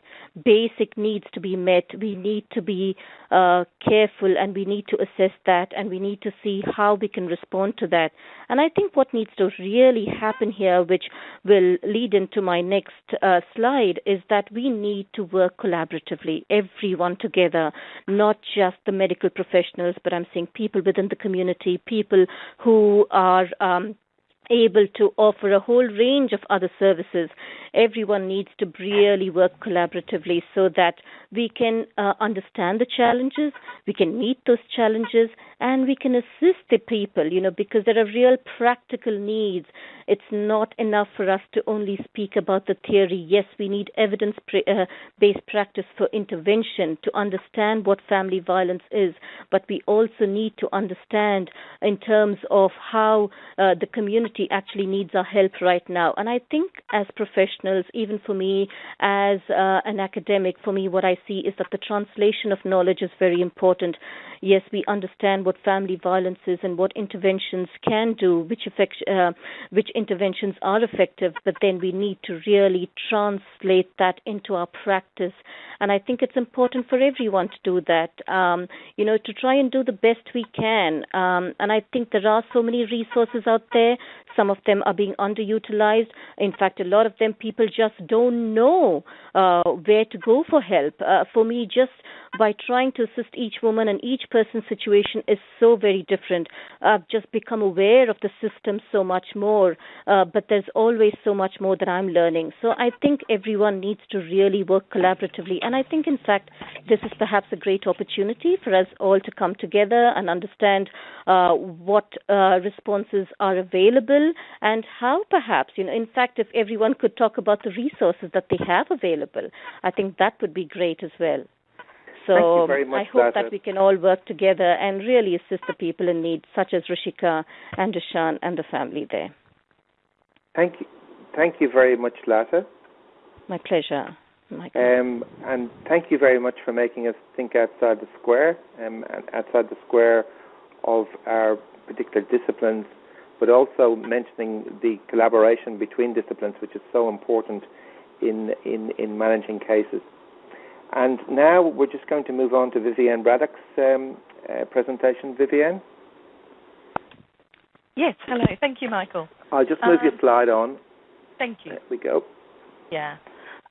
basic needs to be met, we need to be uh, careful and we need to assess that and we need to see how we can respond to that. And I think what needs to really happen here, which will lead into my next uh, slide, is that we need to work collaboratively, everyone together, not just the medical professionals, but I'm saying people within the community, people who are um, able to offer a whole range of other services. Everyone needs to really work collaboratively so that we can uh, understand the challenges, we can meet those challenges, and we can assist the people, you know, because there are real practical needs. It's not enough for us to only speak about the theory. Yes, we need evidence uh, based practice for intervention to understand what family violence is, but we also need to understand in terms of how uh, the community actually needs our help right now. And I think as professionals, even for me as uh, an academic, for me, what I see is that the translation of knowledge is very important. Yes, we understand what family violence is and what interventions can do, which affect, uh, which interventions are effective, but then we need to really translate that into our practice. And I think it's important for everyone to do that. Um, you know, to try and do the best we can. Um, and I think there are so many resources out there. Some of them are being underutilized. In fact, a lot of them people just don't know uh, where to go for help. Uh, for me, just by trying to assist each woman and each person's situation is so very different. I've just become aware of the system so much more, uh, but there's always so much more that I'm learning. So I think everyone needs to really work collaboratively. And I think, in fact, this is perhaps a great opportunity for us all to come together and understand uh, what uh, responses are available and how perhaps, you know, in fact, if everyone could talk about the resources that they have available, I think that would be great as well. So I hope that we can all work together and really assist the people in need, such as Rishika and Deshan and the family there. Thank you. Thank you very much, Lata. My pleasure. Um, and thank you very much for making us think outside the square, um, and outside the square of our particular disciplines, but also mentioning the collaboration between disciplines, which is so important in, in, in managing cases. And now we're just going to move on to Vivienne Braddock's um, uh, presentation. Vivienne? Yes, hello. Thank you, Michael. I'll just move um, your slide on. Thank you. There we go. Yeah.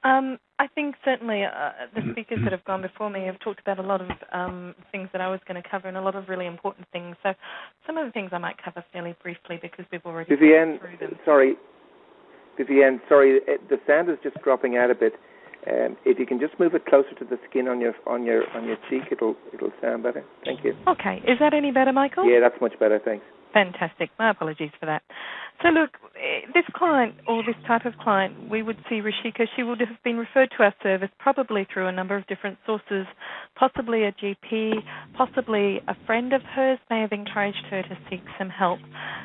Um, I think certainly uh, the speakers that have gone before me have talked about a lot of um, things that I was going to cover and a lot of really important things. So some of the things I might cover fairly briefly because we've already Vivienne, through them. Sorry, Vivienne, sorry, the sound is just dropping out a bit. Um, if you can just move it closer to the skin on your on your on your cheek, it'll it'll sound better. Thank you. Okay, is that any better, Michael? Yeah, that's much better. Thanks. Fantastic. My apologies for that. So, look, eh, this client or this type of client, we would see Rishika, she would have been referred to our service probably through a number of different sources, possibly a GP, possibly a friend of hers may have encouraged her to seek some help.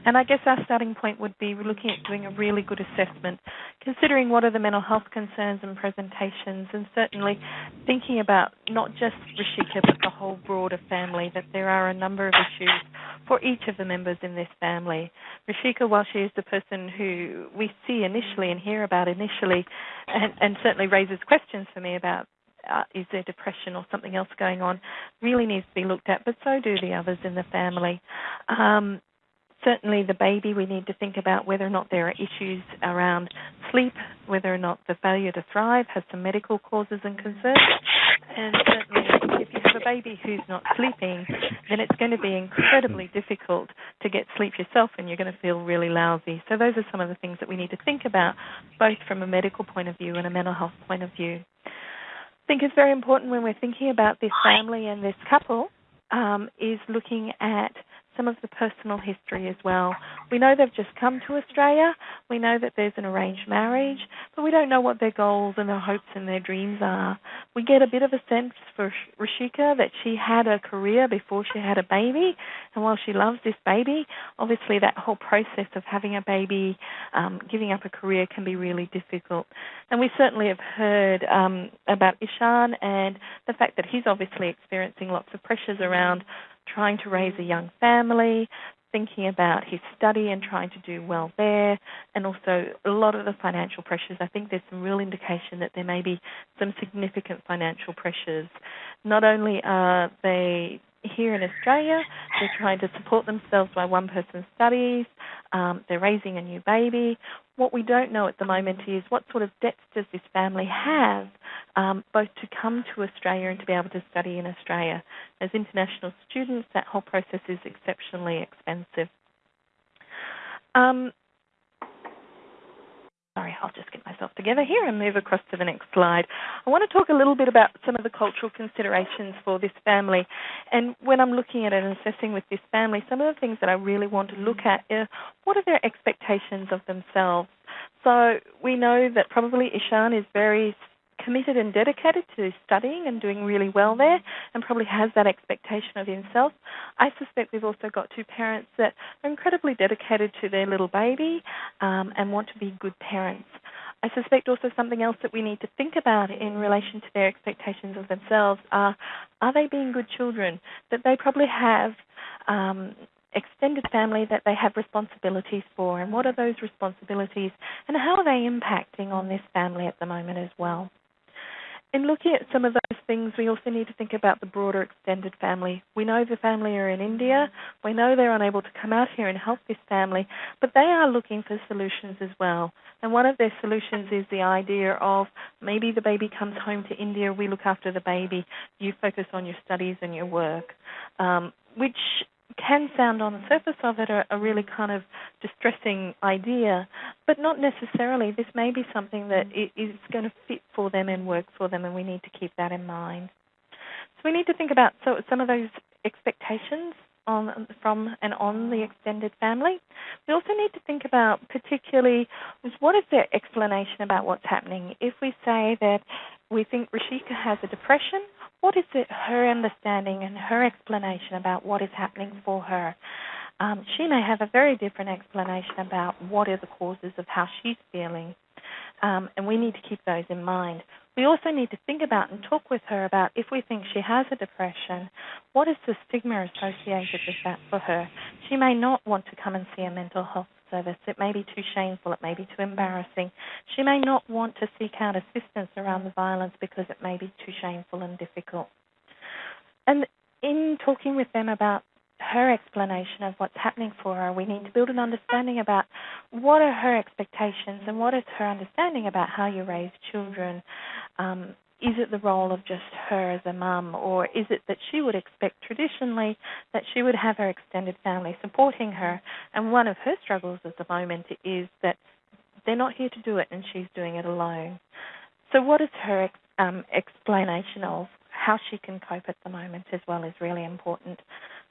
And I guess our starting point would be looking at doing a really good assessment, considering what are the mental health concerns and presentations, and certainly thinking about not just Rishika but the whole broader family, that there are a number of issues for each of the members in this family. Rishika, while she is the person who we see initially and hear about initially, and, and certainly raises questions for me about uh, is there depression or something else going on, really needs to be looked at, but so do the others in the family. Um, certainly the baby, we need to think about whether or not there are issues around sleep, whether or not the failure to thrive has some medical causes and concerns. And certainly, if you have a baby who's not sleeping, then it's going to be incredibly difficult to get sleep yourself and you're going to feel really lousy. So, those are some of the things that we need to think about, both from a medical point of view and a mental health point of view. I think it's very important when we're thinking about this family and this couple um, is looking at some of the personal history as well. We know they've just come to Australia. We know that there's an arranged marriage, but we don't know what their goals and their hopes and their dreams are. We get a bit of a sense for Rishika that she had a career before she had a baby, and while she loves this baby, obviously that whole process of having a baby, um, giving up a career can be really difficult. And we certainly have heard um, about Ishan and the fact that he's obviously experiencing lots of pressures around trying to raise a young family, thinking about his study and trying to do well there, and also a lot of the financial pressures. I think there's some real indication that there may be some significant financial pressures. Not only are they here in Australia. They're trying to support themselves by one person studies. Um, they're raising a new baby. What we don't know at the moment is what sort of debts does this family have, um, both to come to Australia and to be able to study in Australia. As international students, that whole process is exceptionally expensive. Um, Sorry, I'll just get myself together here and move across to the next slide. I want to talk a little bit about some of the cultural considerations for this family. And when I'm looking at it and assessing with this family, some of the things that I really want to look at are what are their expectations of themselves? So we know that probably Ishan is very committed and dedicated to studying and doing really well there and probably has that expectation of himself. I suspect we've also got two parents that are incredibly dedicated to their little baby um, and want to be good parents. I suspect also something else that we need to think about in relation to their expectations of themselves are are they being good children? That they probably have um, extended family that they have responsibilities for, and what are those responsibilities, and how are they impacting on this family at the moment as well in looking at some of those things, we also need to think about the broader extended family. We know the family are in India. We know they're unable to come out here and help this family, but they are looking for solutions as well. And one of their solutions is the idea of maybe the baby comes home to India, we look after the baby, you focus on your studies and your work, um, which can sound on the surface of it a, a, really kind of distressing idea, but not necessarily. This may be something that is going to fit for them and work for them, and we need to keep that in mind. So we need to think about so some of those expectations on from and on the extended family. We also need to think about particularly what is their explanation about what's happening. If we say that we think Rishika has a depression, what is it, her understanding and her explanation about what is happening for her? Um, she may have a very different explanation about what are the causes of how she's feeling. Um, and we need to keep those in mind. We also need to think about and talk with her about if we think she has a depression, what is the stigma associated with that for her? She may not want to come and see a mental health service. It may be too shameful, it may be too embarrassing. She may not want to seek out assistance around the violence because it may be too shameful and difficult. And in talking with them about her explanation of what's happening for her. We need to build an understanding about what are her expectations and what is her understanding about how you raise children. Um, is it the role of just her as a mum, or is it that she would expect traditionally that she would have her extended family supporting her? And one of her struggles at the moment is that they're not here to do it and she's doing it alone. So, what is her um, explanation of how she can cope at the moment as well is really important.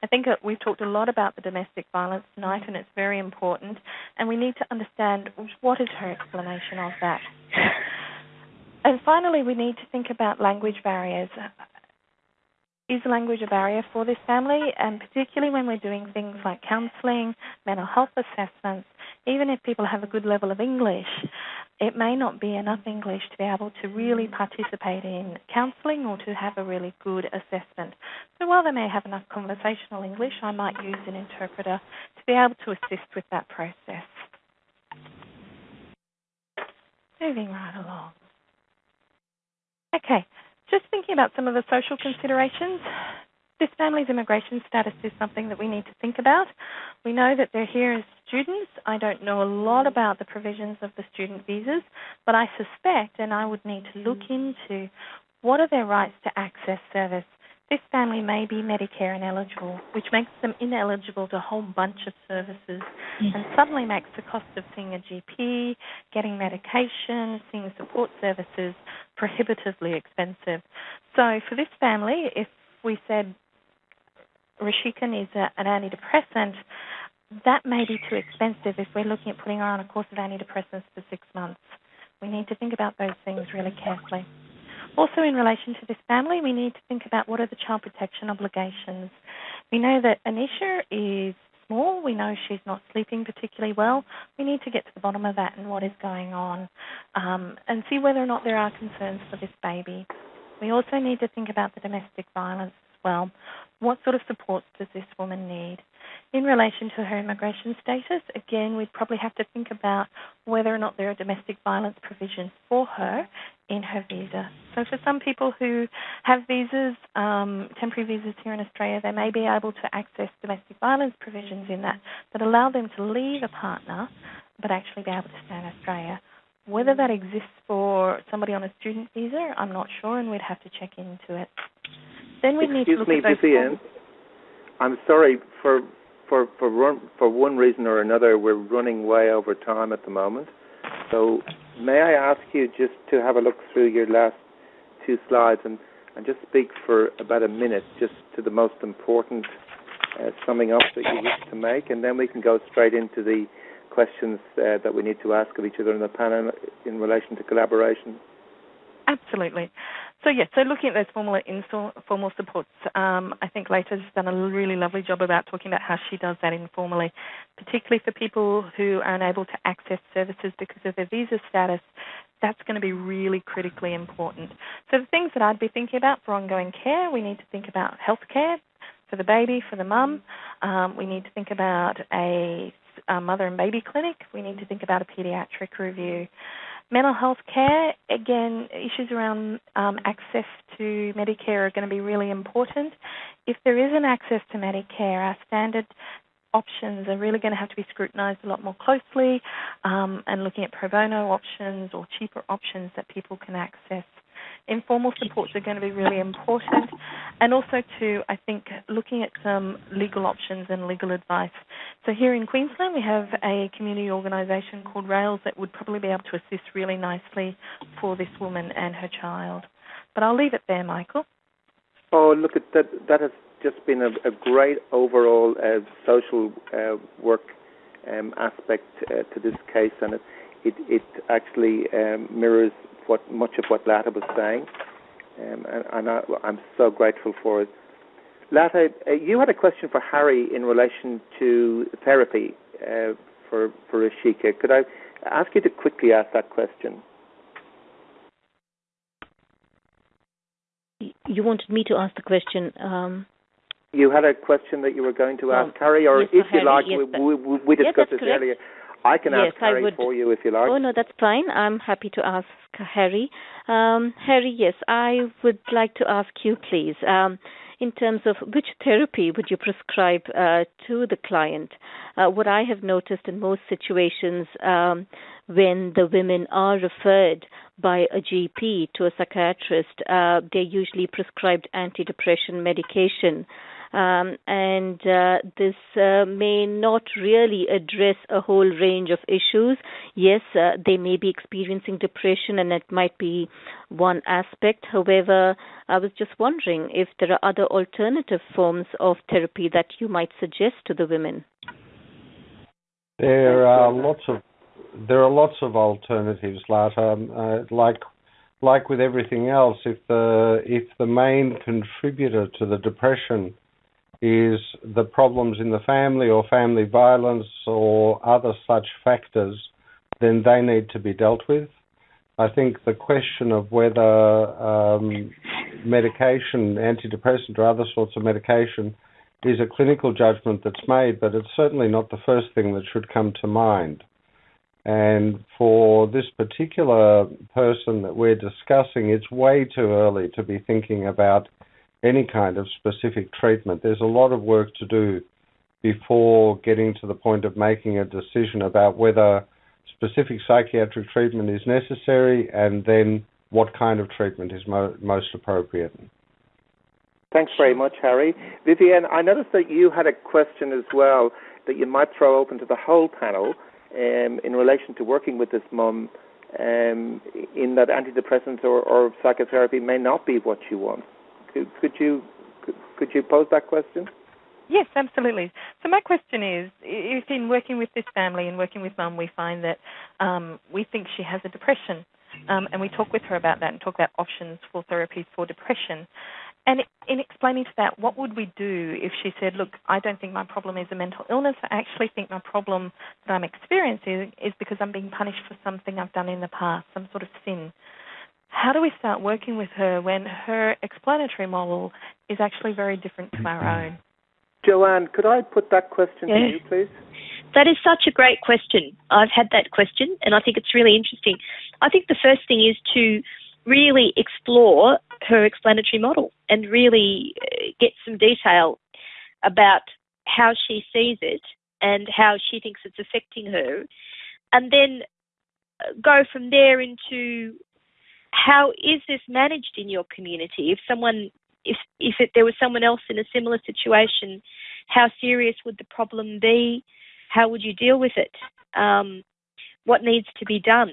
I think we've talked a lot about the domestic violence tonight, and it's very important. And we need to understand what is her explanation of that. And finally, we need to think about language barriers. Is language a barrier for this family? And particularly when we're doing things like counselling, mental health assessments, even if people have a good level of English, it may not be enough English to be able to really participate in counselling or to have a really good assessment. So while they may have enough conversational English, I might use an interpreter to be able to assist with that process. Moving right along. Okay, just thinking about some of the social considerations. This family's immigration status is something that we need to think about. We know that they're here as students. I don't know a lot about the provisions of the student visas, but I suspect, and I would need to look into, what are their rights to access service. This family may be Medicare ineligible, which makes them ineligible to a whole bunch of services mm. and suddenly makes the cost of seeing a GP, getting medication, seeing support services prohibitively expensive. So for this family, if we said Rishika needs a, an antidepressant, that may be too expensive if we're looking at putting her on a course of antidepressants for six months. We need to think about those things really carefully. Also, in relation to this family, we need to think about what are the child protection obligations. We know that Anisha is small. We know she's not sleeping particularly well. We need to get to the bottom of that and what is going on um, and see whether or not there are concerns for this baby. We also need to think about the domestic violence as well. What sort of supports does this woman need? In relation to her immigration status, again, we'd probably have to think about whether or not there are domestic violence provisions for her in her visa. So, for some people who have visas, um, temporary visas here in Australia, they may be able to access domestic violence provisions in that that allow them to leave a partner but actually be able to stay in Australia. Whether that exists for somebody on a student visa, I'm not sure, and we'd have to check into it. Then we need to look me, at those. Vivienne. I'm sorry for for for run, for one reason or another, we're running way over time at the moment. So, may I ask you just to have a look through your last two slides and and just speak for about a minute, just to the most important uh, summing up that you wish to make, and then we can go straight into the questions uh, that we need to ask of each other in the panel in relation to collaboration. Absolutely. So yes, so looking at those formal informal supports, um, I think Lata's done a really lovely job about talking about how she does that informally, particularly for people who are unable to access services because of their visa status. That's going to be really critically important. So the things that I'd be thinking about for ongoing care, we need to think about health care for the baby, for the mum. Um, we need to think about a, a mother and baby clinic. We need to think about a paediatric review. Mental health care, again, issues around um, access to Medicare are going to be really important. If there isn't access to Medicare, our standard options are really going to have to be scrutinised a lot more closely um, and looking at pro bono options or cheaper options that people can access informal supports are going to be really important. And also, too, I think looking at some legal options and legal advice. So, here in Queensland, we have a community organisation called RAILS that would probably be able to assist really nicely for this woman and her child. But I'll leave it there, Michael. Oh, look at that! That has just been a, a great overall uh, social uh, work um, aspect uh, to this case, and it it, it actually um, mirrors what much of what Lata was saying, um, and, and I, I'm so grateful for it. Lata, uh, you had a question for Harry in relation to therapy uh, for for Rishika. Could I ask you to quickly ask that question? You wanted me to ask the question. Um you had a question that you were going to ask oh, Harry, or yes, if you like, yes, we, we, we, discussed yes, this correct. earlier. I can yes, ask Harry would, for you if you like. Oh no, that's fine. I'm happy to ask Harry. Um, Harry, yes, I would like to ask you, please. Um, in terms of which therapy would you prescribe uh, to the client? Uh, what I have noticed in most situations um, when the women are referred by a GP to a psychiatrist, uh, they're usually prescribed antidepressant medication um, and uh, this uh, may not really address a whole range of issues. Yes, uh, they may be experiencing depression, and it might be one aspect. However, I was just wondering if there are other alternative forms of therapy that you might suggest to the women. There are lots of there are lots of alternatives, Lata. Um, uh, like like with everything else, if the if the main contributor to the depression is the problems in the family or family violence or other such factors, then they need to be dealt with. I think the question of whether um, medication, antidepressant or other sorts of medication, is a clinical judgment that's made, but it's certainly not the first thing that should come to mind. And for this particular person that we're discussing, it's way too early to be thinking about any kind of specific treatment. There's a lot of work to do before getting to the point of making a decision about whether specific psychiatric treatment is necessary and then what kind of treatment is mo- most appropriate. Thanks very much, Harry. Vivienne, I noticed that you had a question as well that you might throw open to the whole panel um, in relation to working with this mum um, in that antidepressants or, or psychotherapy may not be what you want. Could, could you could you pose that question? Yes, absolutely. So my question is, if in working with this family and working with mum, we find that um, we think she has a depression, um, and we talk with her about that and talk about options for therapies for depression. And in explaining to that, what would we do if she said, "Look, I don't think my problem is a mental illness. I actually think my problem that I'm experiencing is because I'm being punished for something I've done in the past, some sort of sin." How do we start working with her when her explanatory model is actually very different to our own? Joanne, could I put that question yeah. to you, please? That is such a great question. I've had that question, and I think it's really interesting. I think the first thing is to really explore her explanatory model and really uh, get some detail about how she sees it and how she thinks it's affecting her, and then uh, go from there into how is this managed in your community? If someone, if if it, there was someone else in a similar situation, how serious would the problem be? How would you deal with it? Um, what needs to be done?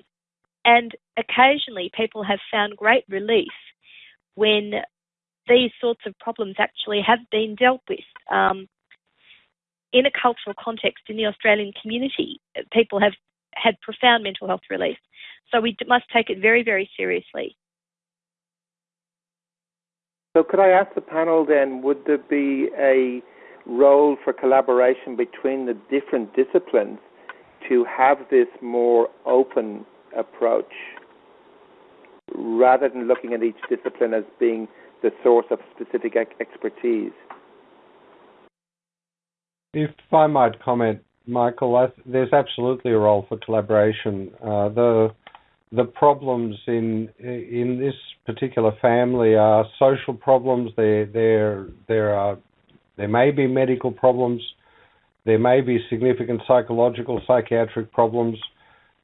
And occasionally, people have found great relief when these sorts of problems actually have been dealt with. Um, in a cultural context in the Australian community, people have had profound mental health relief. So we must take it very, very seriously. So, could I ask the panel then, would there be a role for collaboration between the different disciplines to have this more open approach rather than looking at each discipline as being the source of specific expertise? If I might comment, Michael, th- there's absolutely a role for collaboration. Uh, the the problems in in this particular family are social problems. There there there are there may be medical problems. There may be significant psychological psychiatric problems.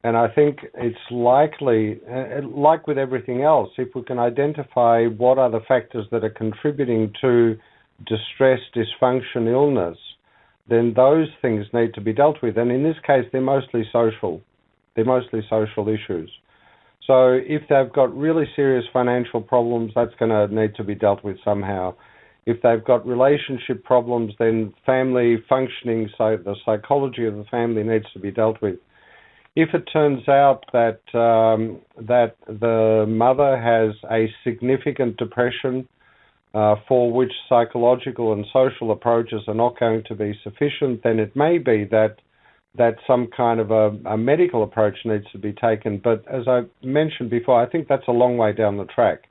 And I think it's likely, uh, like with everything else, if we can identify what are the factors that are contributing to distress, dysfunction, illness, then those things need to be dealt with. And in this case, they're mostly social. They're mostly social issues. So if they've got really serious financial problems, that's going to need to be dealt with somehow. If they've got relationship problems, then family functioning, so the psychology of the family needs to be dealt with. If it turns out that um, that the mother has a significant depression uh, for which psychological and social approaches are not going to be sufficient, then it may be that that some kind of a, a, medical approach needs to be taken. But as I mentioned before, I think that's a long way down the track.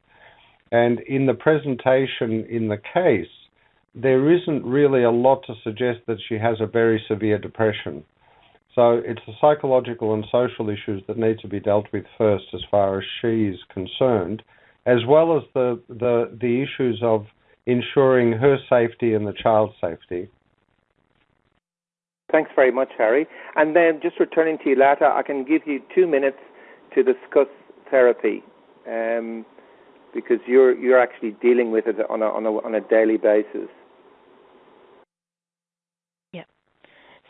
And in the presentation in the case, there isn't really a lot to suggest that she has a very severe depression. So it's the psychological and social issues that need to be dealt with first as far as she is concerned, as well as the, the, the issues of ensuring her safety and the child's safety. Thanks very much, Harry. And then just returning to you, Lata, I can give you two minutes to discuss therapy. Um, because you're you're actually dealing with it on a on a on a daily basis. Yeah.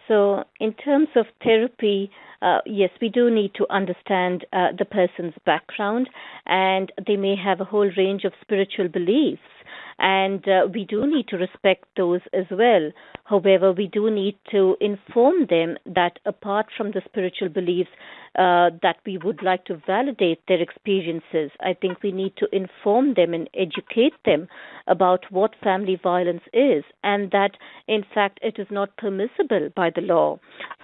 So, in terms of therapy, uh, yes, we do need to understand uh, the person's background, and they may have a whole range of spiritual beliefs and uh, we do need to respect those as well. However, we do need to inform them that apart from the spiritual beliefs, uh, that we would like to validate their experiences. I think we need to inform them and educate them about what family violence is, and that in fact it is not permissible by the law.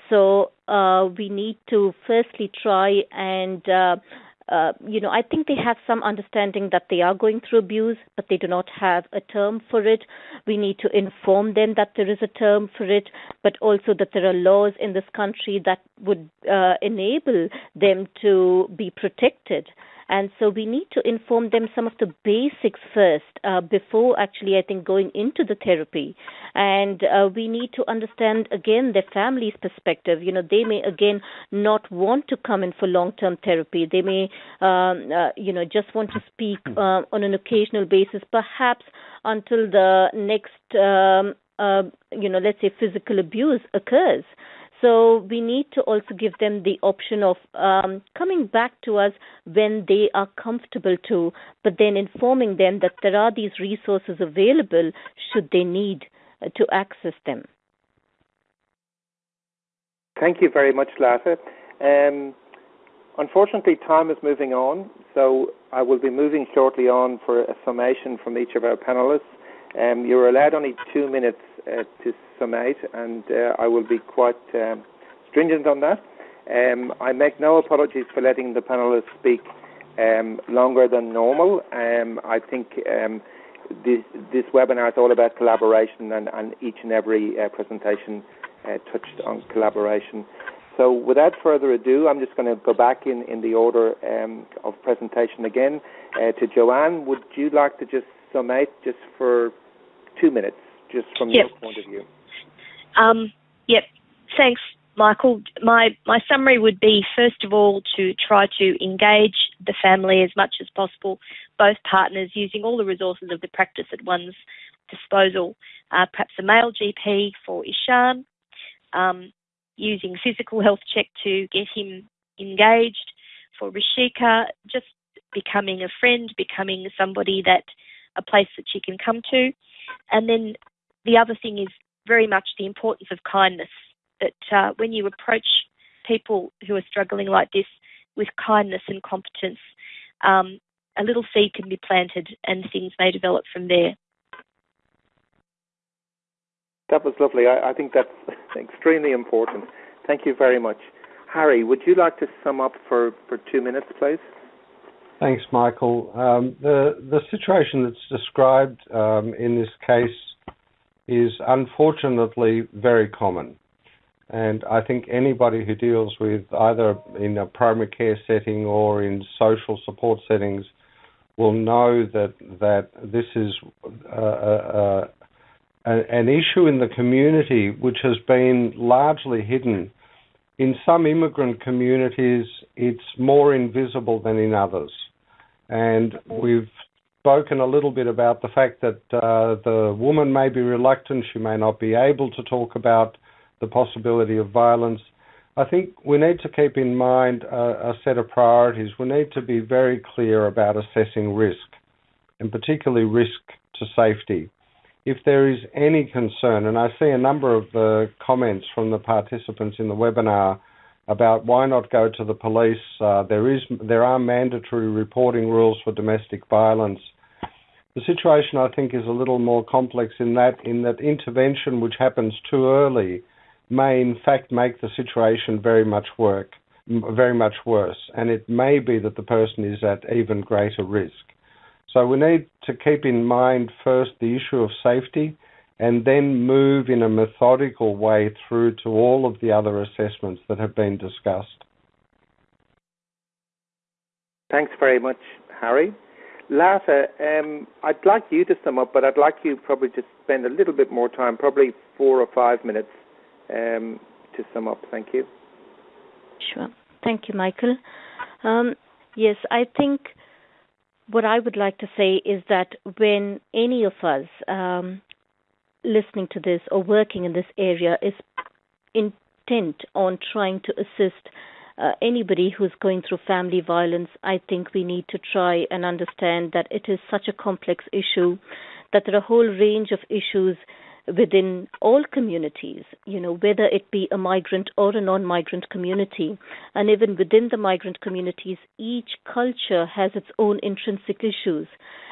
So uh, we need to firstly try and uh, you know, I think they have some understanding that they are going through abuse, but they do not have a term for it. We need to inform them that there is a term for it, but also that there are laws in this country that would uh, enable them to be protected. And so we need to inform them some of the basics first uh, before actually, I think, going into the therapy. And uh, we need to understand again their family's perspective. You know, they may again not want to come in for long term therapy. They may, um, uh, you know, just want to speak uh, on an occasional basis, perhaps until the next, um, uh, you know, let's say physical abuse occurs. So we need to also give them the option of um, coming back to us when they are comfortable to, but then informing them that there are these resources available should they need uh, to access them. Thank you very much, Lata. Um, unfortunately, time is moving on, so I will be moving shortly on for a summation from each of our panelists. Um, you're allowed only two minutes uh, to summate, and uh, I will be quite um, stringent on that. Um, I make no apologies for letting the panelists speak um, longer than normal. Um, I think um, this, this, webinar is all about collaboration, and, and each and every uh, presentation uh, touched on collaboration. So, without further ado, I'm just going to go back in, in the order of presentation again uh, to Joanne. Would you like to just summate just for two minutes, just from yep. your point of view. Um, yep. Thanks, Michael. My my summary would be first of all to try to engage the family as much as possible, both partners using all the resources of the practice at one's disposal. Uh, perhaps a male GP for Ishan, um, using physical health check to get him engaged. For Rishika, just becoming a friend, becoming somebody that a place that she can come to. And then the other thing is very much the importance of kindness. That uh, when you approach people who are struggling like this with kindness and competence, um, a little seed can be planted and things may develop from there. That was lovely. I, I think that's extremely important. Thank you very much. Harry, would you like to sum up for, for two minutes, please? Thanks, Michael. Um, the situation that's described um, in this case is unfortunately very common, and I think anybody who deals with either in a primary care setting or in social support settings will know that that this is uh, uh, uh, an issue in the community which has been largely hidden. In some immigrant communities, it's more invisible than in others. And we've spoken a little bit about the fact that uh, the woman may be reluctant, she may not be able to talk about the possibility of violence. I think we need to keep in mind a, a set of priorities. We need to be very clear about assessing risk, and particularly risk to safety. If there is any concern, and I see a number of the comments from the participants in the webinar about why not go to the police. Uh, there is there are mandatory reporting rules for domestic violence. The situation I think is a little more complex in that in that intervention which happens too early may in fact make the situation very much work very much worse and it may be that the person is at even greater risk. So we need to keep in mind first the issue of safety and then move in a methodical way through to all of the other assessments that have been discussed. Thanks very much, Harry. Lata, um, I'd like you to sum up, but I'd like you probably to spend a little bit more time, probably four or five minutes, um, to sum up. Thank you. Sure. Thank you, Michael. Um, yes, I think what I would like to say is that when any of us um, listening to this or working in this area is intent on trying to assist uh, anybody who's going through family violence, I think we need to try and understand that it is such a complex issue, that there are a whole range of issues within all communities, you know, whether it be a migrant or a non migrant community. And even within the migrant communities, each culture has its own intrinsic issues.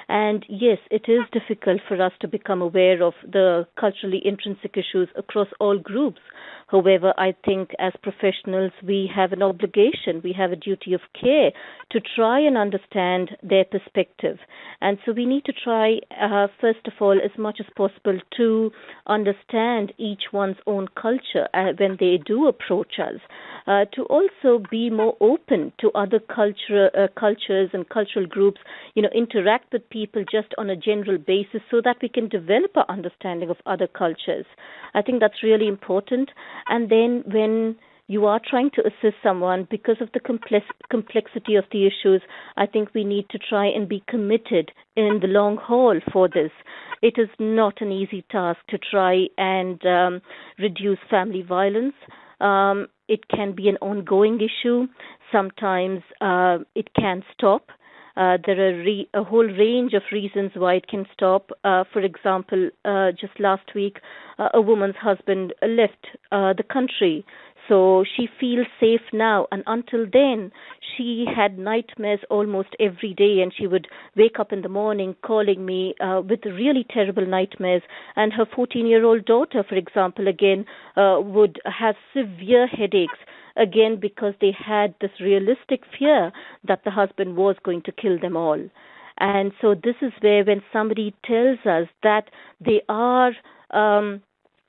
And yes, it is difficult for us to become aware of the culturally intrinsic issues across all groups. However, I think as professionals, we have an obligation, we have a duty of care to try and understand their perspective. And so we need to try, uh, first of all, as much as possible to understand each one's own culture uh, when they do approach us, uh, to also be more open to other culture, uh, cultures and cultural groups, you know, interact with people just on a general basis so that we can develop our understanding of other cultures. I think that's really important. And then when you are trying to assist someone because of the complex, complexity of the issues, I think we need to try and be committed in the long haul for this. It is not an easy task to try and um, reduce family violence. Um, it can be an ongoing issue. Sometimes uh, it can stop. Uh, there are re- a whole range of reasons why it can stop. Uh, for example, uh, just last week, uh, a woman's husband left uh, the country. So she feels safe now. And until then, she had nightmares almost every day. And she would wake up in the morning calling me uh, with really terrible nightmares. And her 14 year old daughter, for example, again, uh, would have severe headaches again because they had this realistic fear that the husband was going to kill them all. And so this is where when somebody tells us that they are um,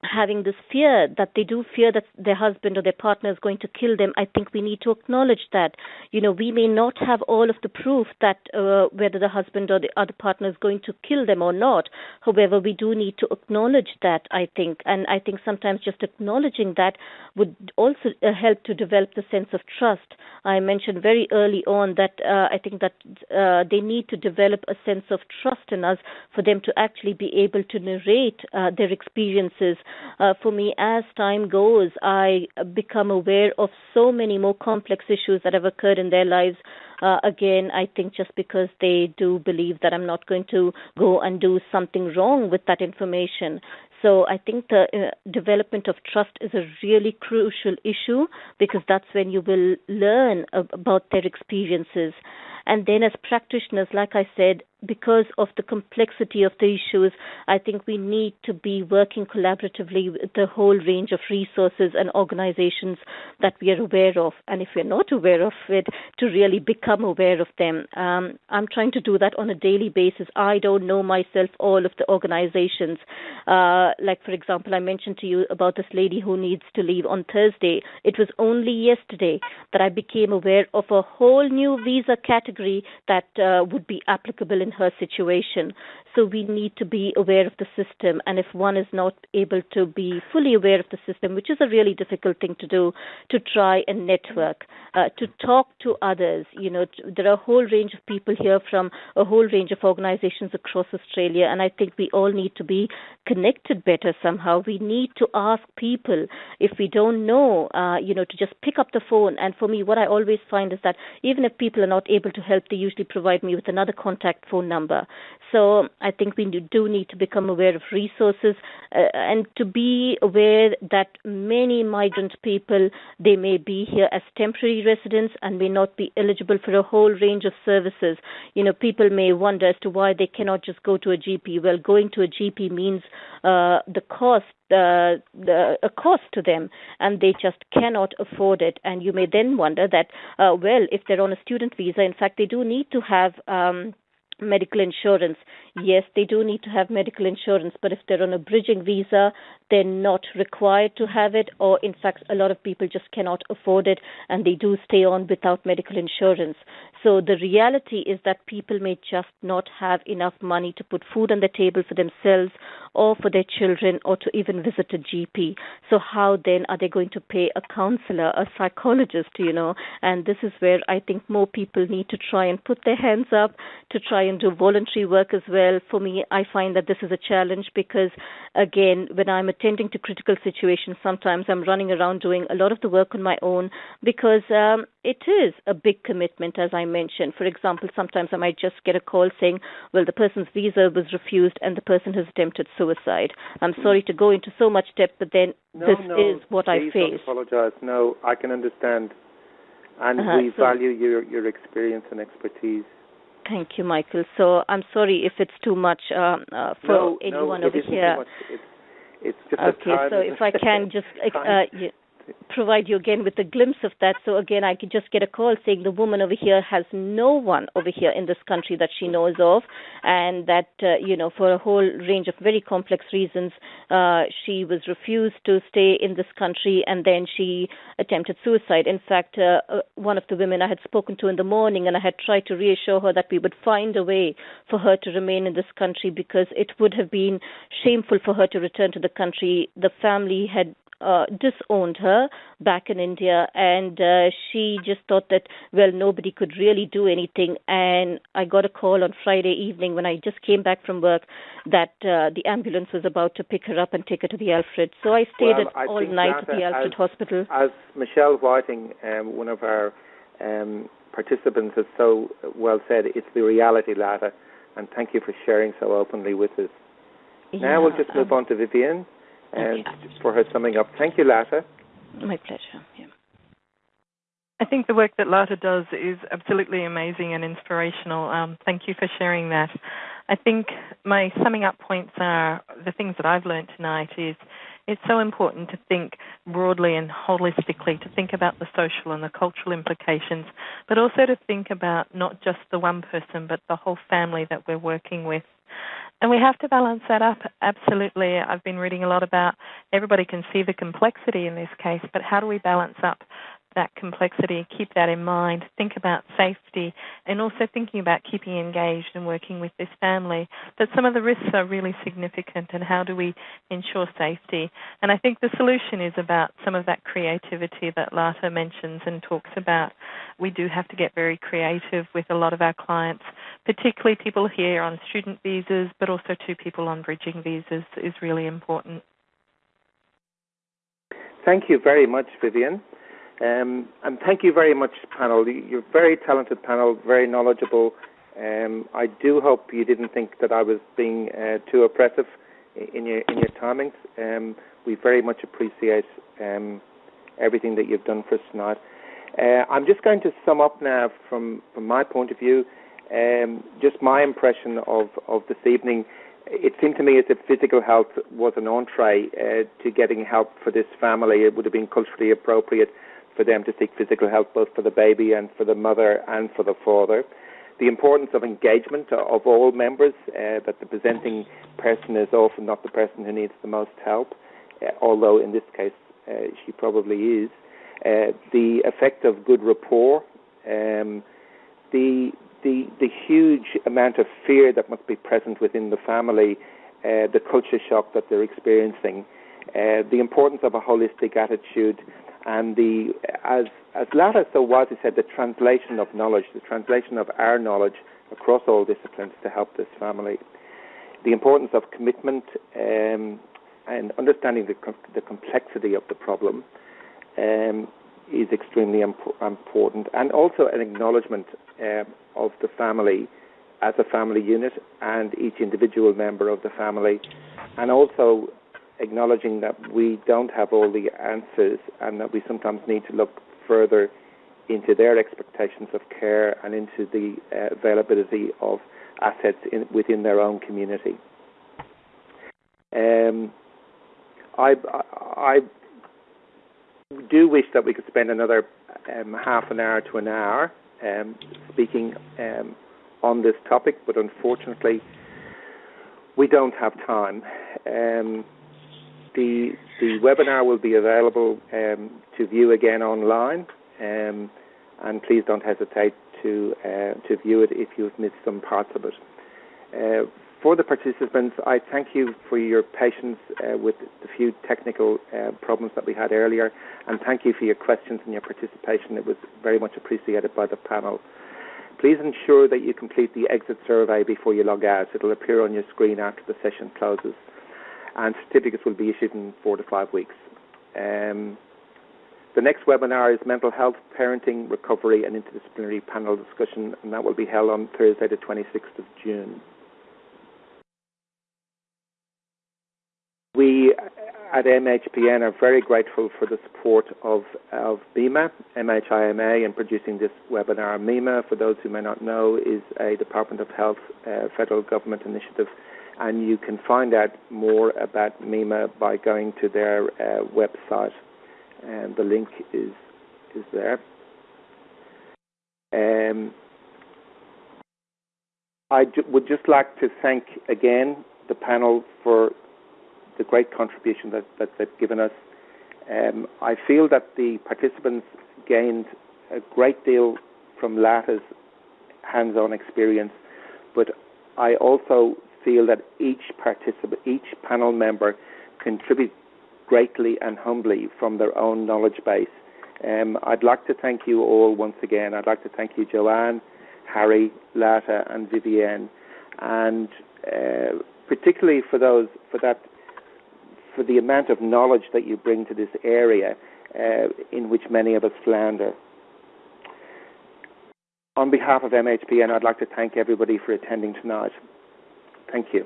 having this fear that they do fear that their husband or their partner is going to kill them, I think we need to acknowledge that. You know, we may not have all of the proof that uh, whether the husband or the other partner is going to kill them or not. However, we do need to acknowledge that, I think. And I think sometimes just acknowledging that would also uh, help to develop the sense of trust. I mentioned very early on that uh, I think that uh, they need to develop a sense of trust in us for them to actually be able to narrate uh, their experiences uh, for me, as time goes, I become aware of so many more complex issues that have occurred in their lives. Uh, again, I think just because they do believe that I'm not going to go and do something wrong with that information. So I think the uh, development of trust is a really crucial issue because that's when you will learn about their experiences. And then, as practitioners, like I said, because of the complexity of the issues, I think we need to be working collaboratively with the whole range of resources and organizations that we are aware of. And if we're not aware of it, to really become aware of them. Um, I'm trying to do that on a daily basis. I don't know myself all of the organizations. Uh, like, for example, I mentioned to you about this lady who needs to leave on Thursday. It was only yesterday that I became aware of a whole new visa category that uh, would be applicable in in her situation. So we need to be aware of the system. And if one is not able to be fully aware of the system, which is a really difficult thing to do, to try and network, uh, to talk to others. You know, there are a whole range of people here from a whole range of organizations across Australia. And I think we all need to be connected better somehow. We need to ask people if we don't know, uh, you know, to just pick up the phone. And for me, what I always find is that even if people are not able to help, they usually provide me with another contact phone number. So I think we do need to become aware of resources uh, and to be aware that many migrant people they may be here as temporary residents and may not be eligible for a whole range of services. You know, people may wonder as to why they cannot just go to a GP. Well, going to a GP means uh, the cost uh, the, a cost to them and they just cannot afford it. And you may then wonder that, uh, well, if they're on a student visa, in fact, they do need to have um, medical insurance. Yes, they do need to have medical insurance, but if they're on a bridging visa, they're not required to have it, or in fact, a lot of people just cannot afford it and they do stay on without medical insurance. So the reality is that people may just not have enough money to put food on the table for themselves or for their children or to even visit a GP. So how then are they going to pay a counselor, a psychologist, you know? And this is where I think more people need to try and put their hands up to try and do voluntary work as well. For me, I find that this is a challenge because again, when I'm attending to critical situations, sometimes I'm running around doing a lot of the work on my own because um, it is a big commitment, as I mentioned. For example, sometimes I might just get a call saying, well, the person's visa was refused and the person has attempted suicide. I'm sorry to go into so much depth, but then no, this no, is what I face. Don't apologize. No, I can understand. And uh-huh, we so value your, your experience and expertise. Thank you, Michael. So I'm sorry if it's too much um, uh, for no, anyone no, over here. It's, just okay, so if I can just uh, provide you again with a glimpse of that. So again, I could just get a call saying the woman over here has no one over here in this country that she knows of, and that uh, you know for a whole range of very complex reasons, uh, she was refused to stay in this country, and then she attempted suicide. In fact, uh, uh, one of the women I had spoken to in the morning, and I had tried to reassure her that we would find a way for her to remain in this country because it would have been shameful for her to return to the country. The family had uh, disowned her back in India, and uh, she just thought that well nobody could really do anything. And I got a call on Friday evening when I just came back from work that uh, the ambulance was about to pick her up and take her to the Alfred. So I stayed well, at I all night at the Alfred as, Hospital. As Michelle Whiting, um, one of our um, participants, has so well said, it's the reality, Lata. And thank you for sharing so openly with us. Yeah, now we'll just move um, on to Vivienne and okay. for her summing up. Thank you, Lata. My pleasure. Yeah. I think the work that Lata does is absolutely amazing and inspirational. Um, thank you for sharing that. I think my summing up points are the things that I've learned tonight is it's so important to think broadly and holistically, to think about the social and the cultural implications, but also to think about not just the one person, but the whole family that we're working with. And we have to balance that up, absolutely. I've been reading a lot about everybody can see the complexity in this case, but how do we balance up that complexity, keep that in mind, think about safety, and also thinking about keeping engaged and working with this family. That some of the risks are really significant, and how do we ensure safety? And I think the solution is about some of that creativity that Lata mentions and talks about. We do have to get very creative with a lot of our clients, particularly people here on student visas, but also to people on bridging visas is really important. Thank you very much, Vivienne. Um, and thank you very much, panel. You're a very talented panel, very knowledgeable. Um, I do hope you didn't think that I was being uh, too oppressive in your in your timings. Um, we very much appreciate um, everything that you've done for us tonight. Uh, I'm just going to sum up now from from my point of view. Um, just my impression of of this evening. It seemed to me as if physical health was an entree uh, to getting help for this family. It would have been culturally appropriate for them to seek physical help both for the baby and for the mother and for the father. The importance of engagement of all members, uh, that the presenting person is often not the person who needs the most help, uh, although in this case uh, she probably is. Uh, the effect of good rapport, um, the, the, the huge amount of fear that must be present within the family, uh, the culture shock that they're experiencing, uh, the importance of a holistic attitude and the as as Lata so wisely said, the translation of knowledge, the translation of our knowledge across all disciplines to help this family. The importance of commitment um, and understanding the, the complexity of the problem um, is extremely imp- important, and also an acknowledgement uh, of the family as a family unit and each individual member of the family, and also acknowledging that we don't have all the answers and that we sometimes need to look further into their expectations of care and into the uh, availability of assets in, within their own community. Um, I, I, do wish that we could spend another um, half an hour to an hour um, speaking um, on this topic, but unfortunately, we don't have time. Um, the the webinar will be available um, to view again online, and please don't hesitate to uh, to view it if you've missed some parts of it. Uh, for the participants, I thank you for your patience uh, with the few technical uh, problems that we had earlier, and thank you for your questions and your participation. It was very much appreciated by the panel. Please ensure that you complete the exit survey before you log out. It will appear on your screen after the session closes, and certificates will be issued in four to five weeks. Um, the next webinar is Mental Health, Parenting, Recovery and Interdisciplinary Panel Discussion, and that will be held on Thursday, the 26th of June. We at MHPN are very grateful for the support of, of MEMA, MHIMA, in producing this webinar. MEMA, for those who may not know, is a Department of Health uh, federal government initiative, and you can find out more about MEMA by going to their uh, website, and the link is is there. Um, I would just like to thank again the panel for the great contribution that, that they've given us. Um, I feel that the participants gained a great deal from Lata's hands-on experience, but I also feel that each participant, each panel member, contribute greatly and humbly from their own knowledge base. Um, I'd like to thank you all once again. I'd like to thank you, Joanne, Harry, Lata, and Vivienne, and uh, particularly for those for that for the amount of knowledge that you bring to this area uh, in which many of us flounder. On behalf of MHPN, I'd like to thank everybody for attending tonight. Thank you.